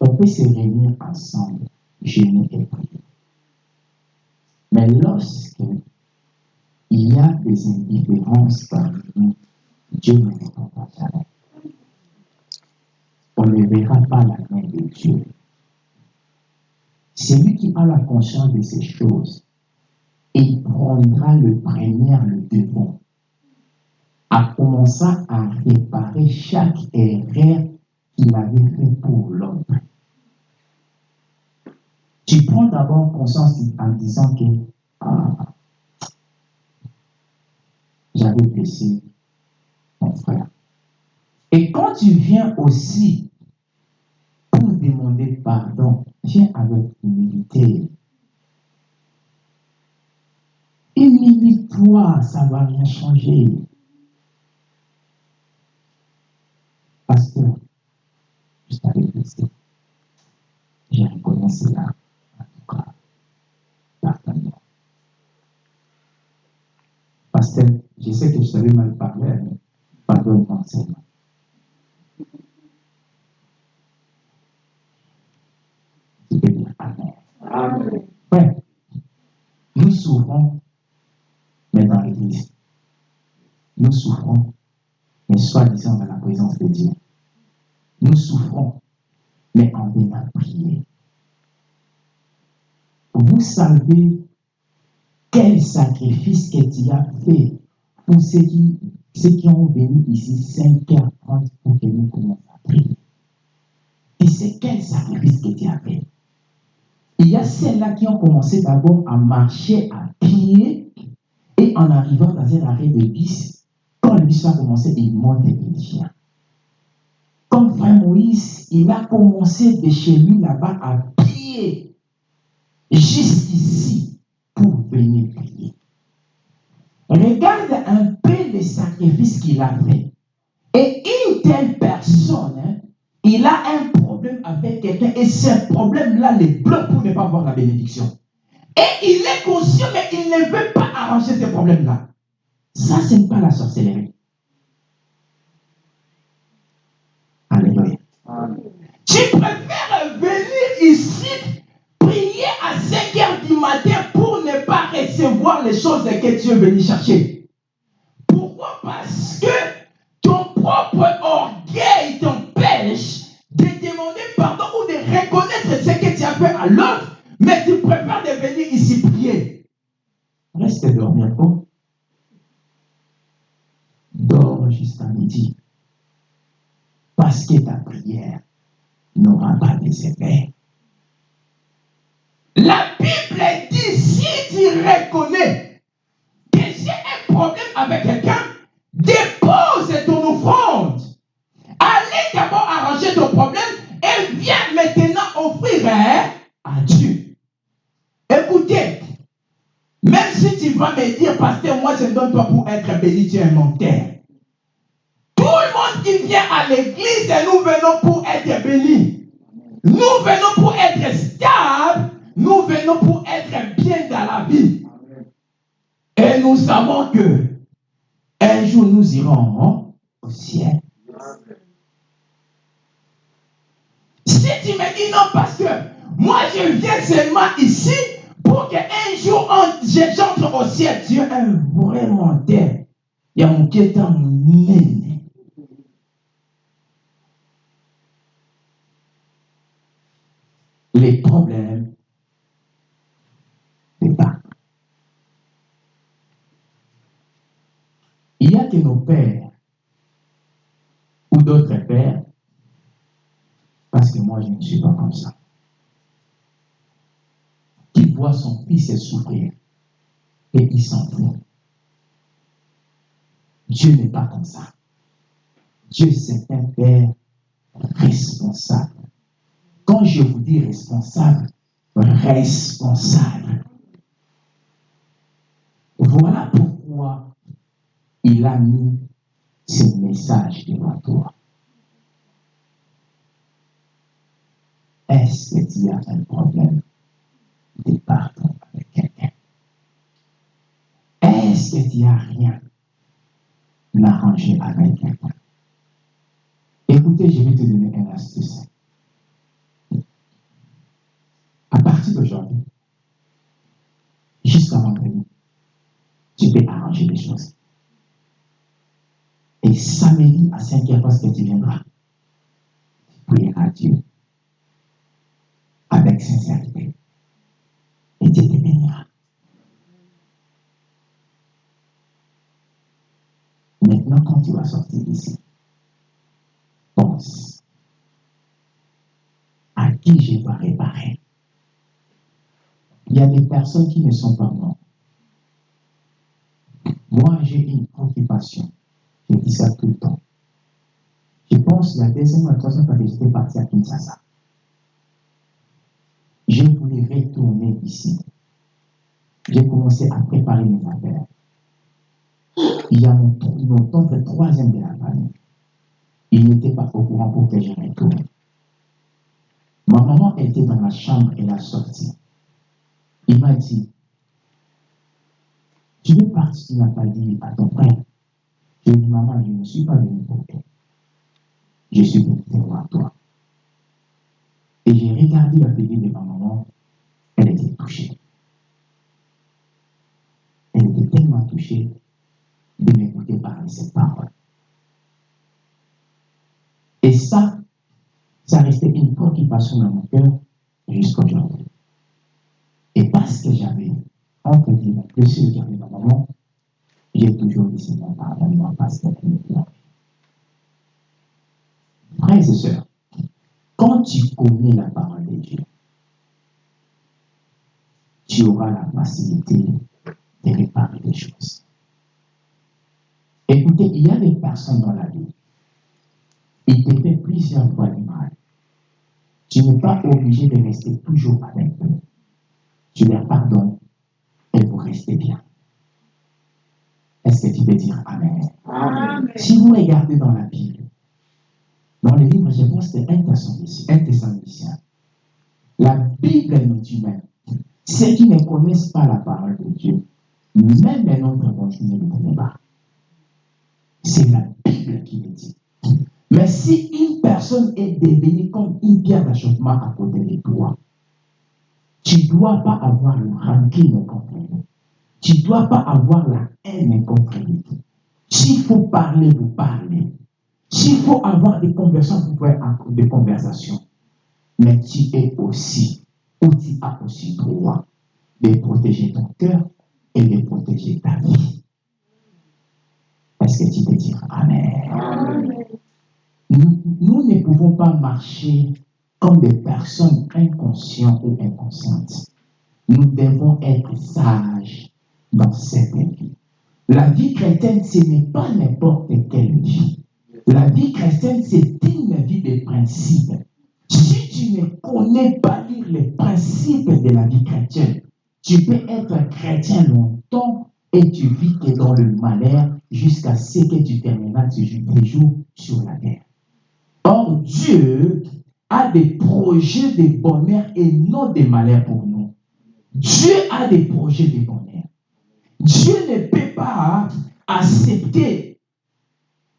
On peut se réunir ensemble, jeûner et prier? Mais lorsque il y a des indifférences parmi nous, Dieu ne répond pas jamais. On ne verra pas la main de Dieu. Celui qui a la conscience de ces choses il prendra le premier le devant. A commencé à réparer chaque erreur qu'il avait fait pour l'autre. Tu prends d'abord conscience en disant que ah, j'avais blessé mon frère. Et quand tu viens aussi pour demander pardon, viens avec humilité. Humilie-toi, ça ne va rien changer. Pasteur, je t'avais blessé. J'ai reconnu cela. Cas, pardonne-moi. Pasteur, je sais que je savais mal parler, mais pardonne-moi seulement. Tu peux dire Amen. Amen. Ouais. Nous souffrons, mais dans l'église. Nous souffrons, mais soi-disant dans la présence de Dieu. Nous souffrons, mais en venant prier. Vous savez quel sacrifice que tu as fait pour ceux qui, ceux qui ont venu ici 5h30 pour que nous commencions à prier. Et c'est quel sacrifice que tu as fait. Il y a celles-là qui ont commencé d'abord à marcher à pied et en arrivant dans un arrêt de bus, quand le bus va commencer, il monte il vient. Comme frère Moïse, il a commencé de chez lui là-bas à pied, juste ici, pour venir prier. Regarde un peu les sacrifices qu'il a fait. Et une telle personne, hein, il a un problème avec quelqu'un et ce problème-là le bloque pour ne pas avoir la bénédiction. Et il est conscient, mais il ne veut pas arranger ce problème-là. Ça, ce n'est pas la sorcellerie. Recevoir les choses que tu es venu chercher. Pourquoi? Parce que ton propre orgueil t'empêche de demander pardon ou de reconnaître ce que tu as fait à l'autre, mais tu préfères de venir ici prier. Reste dormir quoi Dors jusqu'à midi. Parce que ta prière n'aura pas des effets. La Bible dit si tu reconnais que j'ai un problème avec quelqu'un, dépose ton offrande. Allez d'abord arranger ton problème et viens maintenant offrir hein, à Dieu. Écoutez, même si tu vas me dire, pasteur, moi je ne donne pas pour être béni, tu es un menteur. Tout le monde qui vient à l'église, nous venons pour être bénis. Nous venons pour être stables. Nous venons pour être bien dans la vie. Et nous savons que un jour nous irons au ciel. Si tu me dis non, pasteur, moi je viens seulement ici pour qu'un jour j'entre au ciel. Tu es un vrai menteur. Il y a mon est. Les problèmes c'est pas. Il y a que nos pères ou d'autres pères, parce que moi je ne suis pas comme ça, qui voit son fils souffrir et il s'en fout. Dieu n'est pas comme ça. Dieu, c'est un père responsable. Quand je vous dis responsable, responsable. Voilà pourquoi il a mis ce message devant toi. Est-ce que tu as un problème de pardon avec quelqu'un? Est-ce que tu n'as rien arrangé avec quelqu'un? Écoutez, je vais te donner une astuce. À partir d'aujourd'hui, jusqu'à vendredi, tu peux arranger les choses. Et samedi à 5 h parce que tu viendras. Tu prieras Dieu avec sincérité. Et Dieu te bénira. Maintenant, quand tu vas sortir d'ici, pense à qui je dois réparer. Il y a des personnes qui ne sont pas mortes. Moi, j'ai une préoccupation. Je dis ça tout le temps. Je pense la deuxième ou la troisième fois que j'étais parti à Kinshasa. Je voulais retourner ici. J'ai commencé à préparer mes affaires. Il y a mon, mon tonton troisième de la famille. Il n'était pas au courant pour que je retourne. Ma maman était dans la chambre et a sorti. Il m'a dit, tu veux partir, tu n'as pas dit à ton frère? Ai dit, maman, je ne suis pas venu pour toi. Je suis venu te voir toi. Et j'ai regardé la figure de ma maman, elle était touchée. Elle était tellement touchée de m'écouter parler ces paroles. Et ça, ça restait une préoccupation dans mon cœur jusqu'à aujourd'hui. Et parce que j'avais entre guillemets le avait ma maman, j'ai toujours dit Seigneur, pardonne-moi parce qu'elle me plaît. Frères et sœurs, quand tu connais la parole de Dieu, tu auras la facilité de réparer les choses. Écoutez, il y a des personnes dans la vie, ils te fait plusieurs fois du mal. Tu n'es pas obligé de rester toujours avec eux. Tu leur pardonnes et vous restez bien. Est-ce que tu peux dire Amen? Amen. Si vous regardez dans la Bible, dans le livre, je pense que c'est un Thessaloniciens, un Thessaloniciens, la Bible nous dit même, ceux qui ne connaissent pas la parole de Dieu, même un autre bon Dieu ne le connaît pas. C'est la Bible qui le dit. Mais si une personne est devenue comme une pierre d'achoppement à côté de toi, tu ne dois pas avoir le rancune contre lui. Tu ne dois pas avoir la haine contre. S'il faut parler, vous parlez. S'il faut avoir des conversations, vous pouvez avoir des conversations. Mais tu es aussi, ou tu as aussi droit de protéger ton cœur et de protéger ta vie. Est-ce que tu peux dire Amen? Nous ne pouvons pas marcher comme des personnes inconscientes ou inconscientes. Nous devons être sages dans cette vie. La vie chrétienne, ce n'est pas n'importe quelle vie. La vie chrétienne, c'est une vie de principes. Si tu ne connais pas lire les principes de la vie chrétienne, tu peux être chrétien longtemps et tu vis que dans le malheur jusqu'à ce que tu termineras tes jours sur la terre. Or, Dieu a des projets de bonheur et non de malheur pour nous. Dieu a des projets de bonheur. Dieu ne peut pas accepter,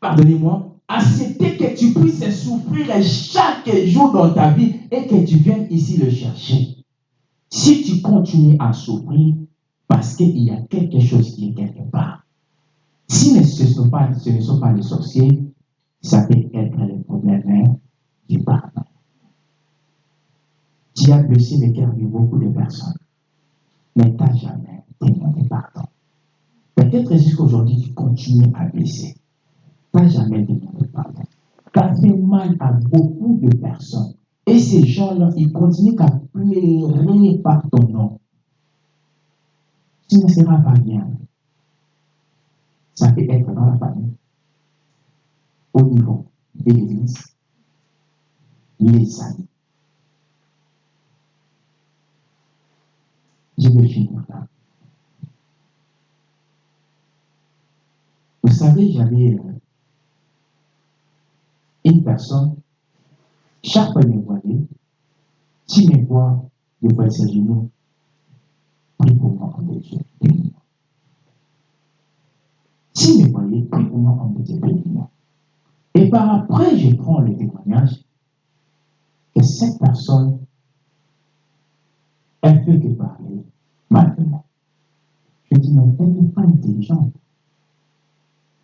pardonnez-moi, accepter que tu puisses souffrir chaque jour dans ta vie et que tu viennes ici le chercher. Si tu continues à souffrir, parce qu'il y a quelque chose qui est quelque part. Si ne- ce, sont pas, ne sont pas les sorciers, ça peut être le problème hein, du pardon. Tu as blessé le cœur de beaucoup de personnes, mais tu n'as demandé pardon. Peut-être jusqu'aujourd'hui, tu continues à blesser. N'as jamais demandé pardon. Tu as fait mal à beaucoup de personnes. Et ces gens-là, ils continuent à pleurer par ton nom. Tu ne seras pas bien. Ça peut être dans la famille, au niveau de l'église, les amis. Je vais finir là. Vous savez, j'avais euh, une personne, chaque fois qu'il me voyait, s'il me voit, il voit ses genoux, prie pour moi, homme de bénis-moi. S'il me voyait, prie pour moi, homme de Dieu, bénis-moi. Et par après, je prends le témoignage que cette personne, elle fait que parler moi. Je dis, mais elle n'est pas intelligente.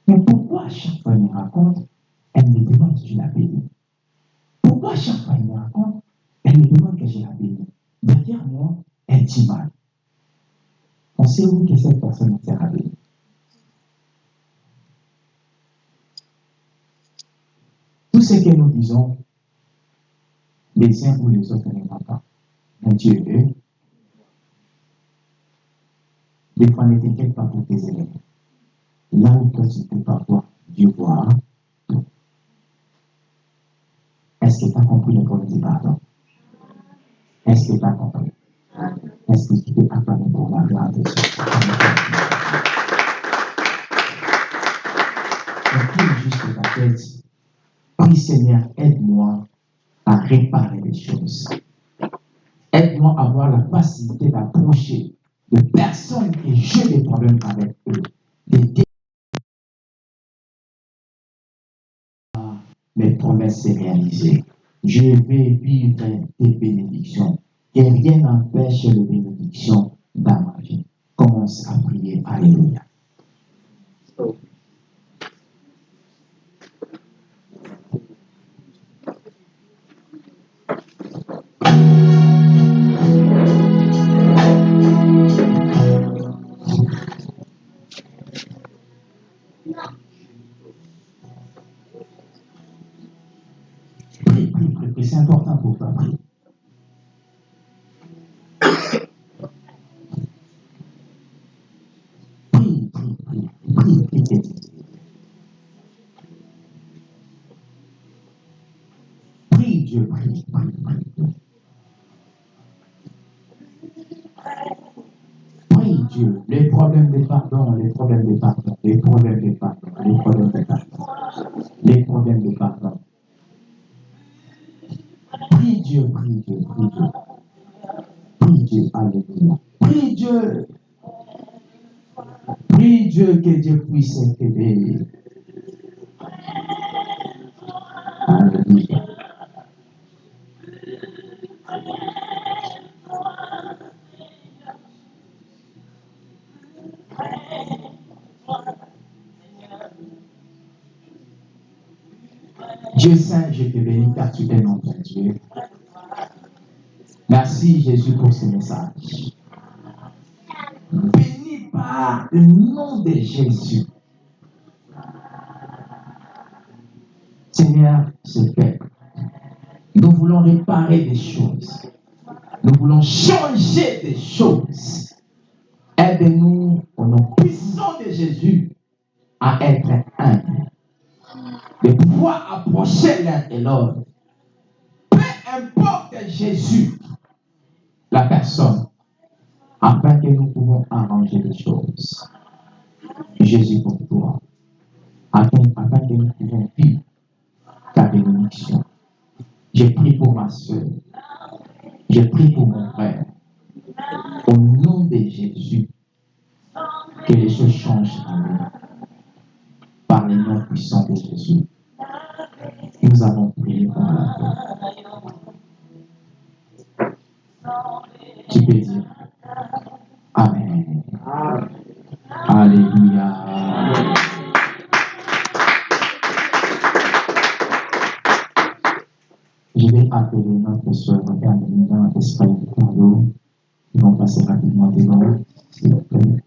Mais pourquoi à chaque fois qu'elle me raconte, elle me demande que je la bénis Pourquoi à chaque fois qu'elle me raconte, elle me demande que je la bénis Derrière moi, elle dit mal. On sait où que cette personne sera bénie. ce que nous disons, les uns ou les autres ne voient pas. Mais Dieu veut. Des fois, ne t'inquiète pas pour tes élèves. Là où toi, tu ne peux pas voir, Dieu voit. Est-ce que tu as compris le problème du pardon? Est-ce que tu as compris? Est-ce que tu peux acclamer pour la gloire de Dieu? Juste ta tête. Prie Seigneur, aide-moi à réparer les choses. Aide-moi à avoir la facilité d'approcher de personnes que j'ai des problèmes avec eux. De Mes promesses se réaliser. Je vais vivre des bénédictions. Que rien n'empêche les bénédictions dans ma vie. Commence à prier. Alléluia. Prie. C'est important pour toi. Prie. Prie, prie, prie, prie, prie, prie. Dieu, prie, prie, prie, Dieu, les problèmes de pardon, les problèmes de pardon, les problèmes de pardon, les problèmes de pardon, les problèmes de pardon. Prie Dieu, prie Dieu, prie Dieu. Prie Dieu, alléluia. Prie Dieu. Prie Dieu que Dieu puisse t'aider. Alléluia. Dieu Saint, je te bénis car tu es notre Dieu. Merci Jésus pour ce message. Béni par le nom de Jésus. Seigneur, c'est fait. Nous voulons réparer des choses. Nous voulons changer des choses. Aide-nous au nom puissant de Jésus à être humbles. De pouvoir Peu importe Jésus, la personne, afin que nous pouvons arranger les choses. Jésus pour toi, afin, afin que nous pouvons vivre ta bénédiction. Je prie pour ma soeur, je prie pour mon frère, au nom de Jésus, que les choses changent en nous. Par le nom puissant de Jésus, nous avons prié pour la paix. Tu peux dire Amen. Alléluia. Je vais appeler notre soeur Carolina Espagne Carlo. Ils vont passer rapidement devant, s'il vous plaît.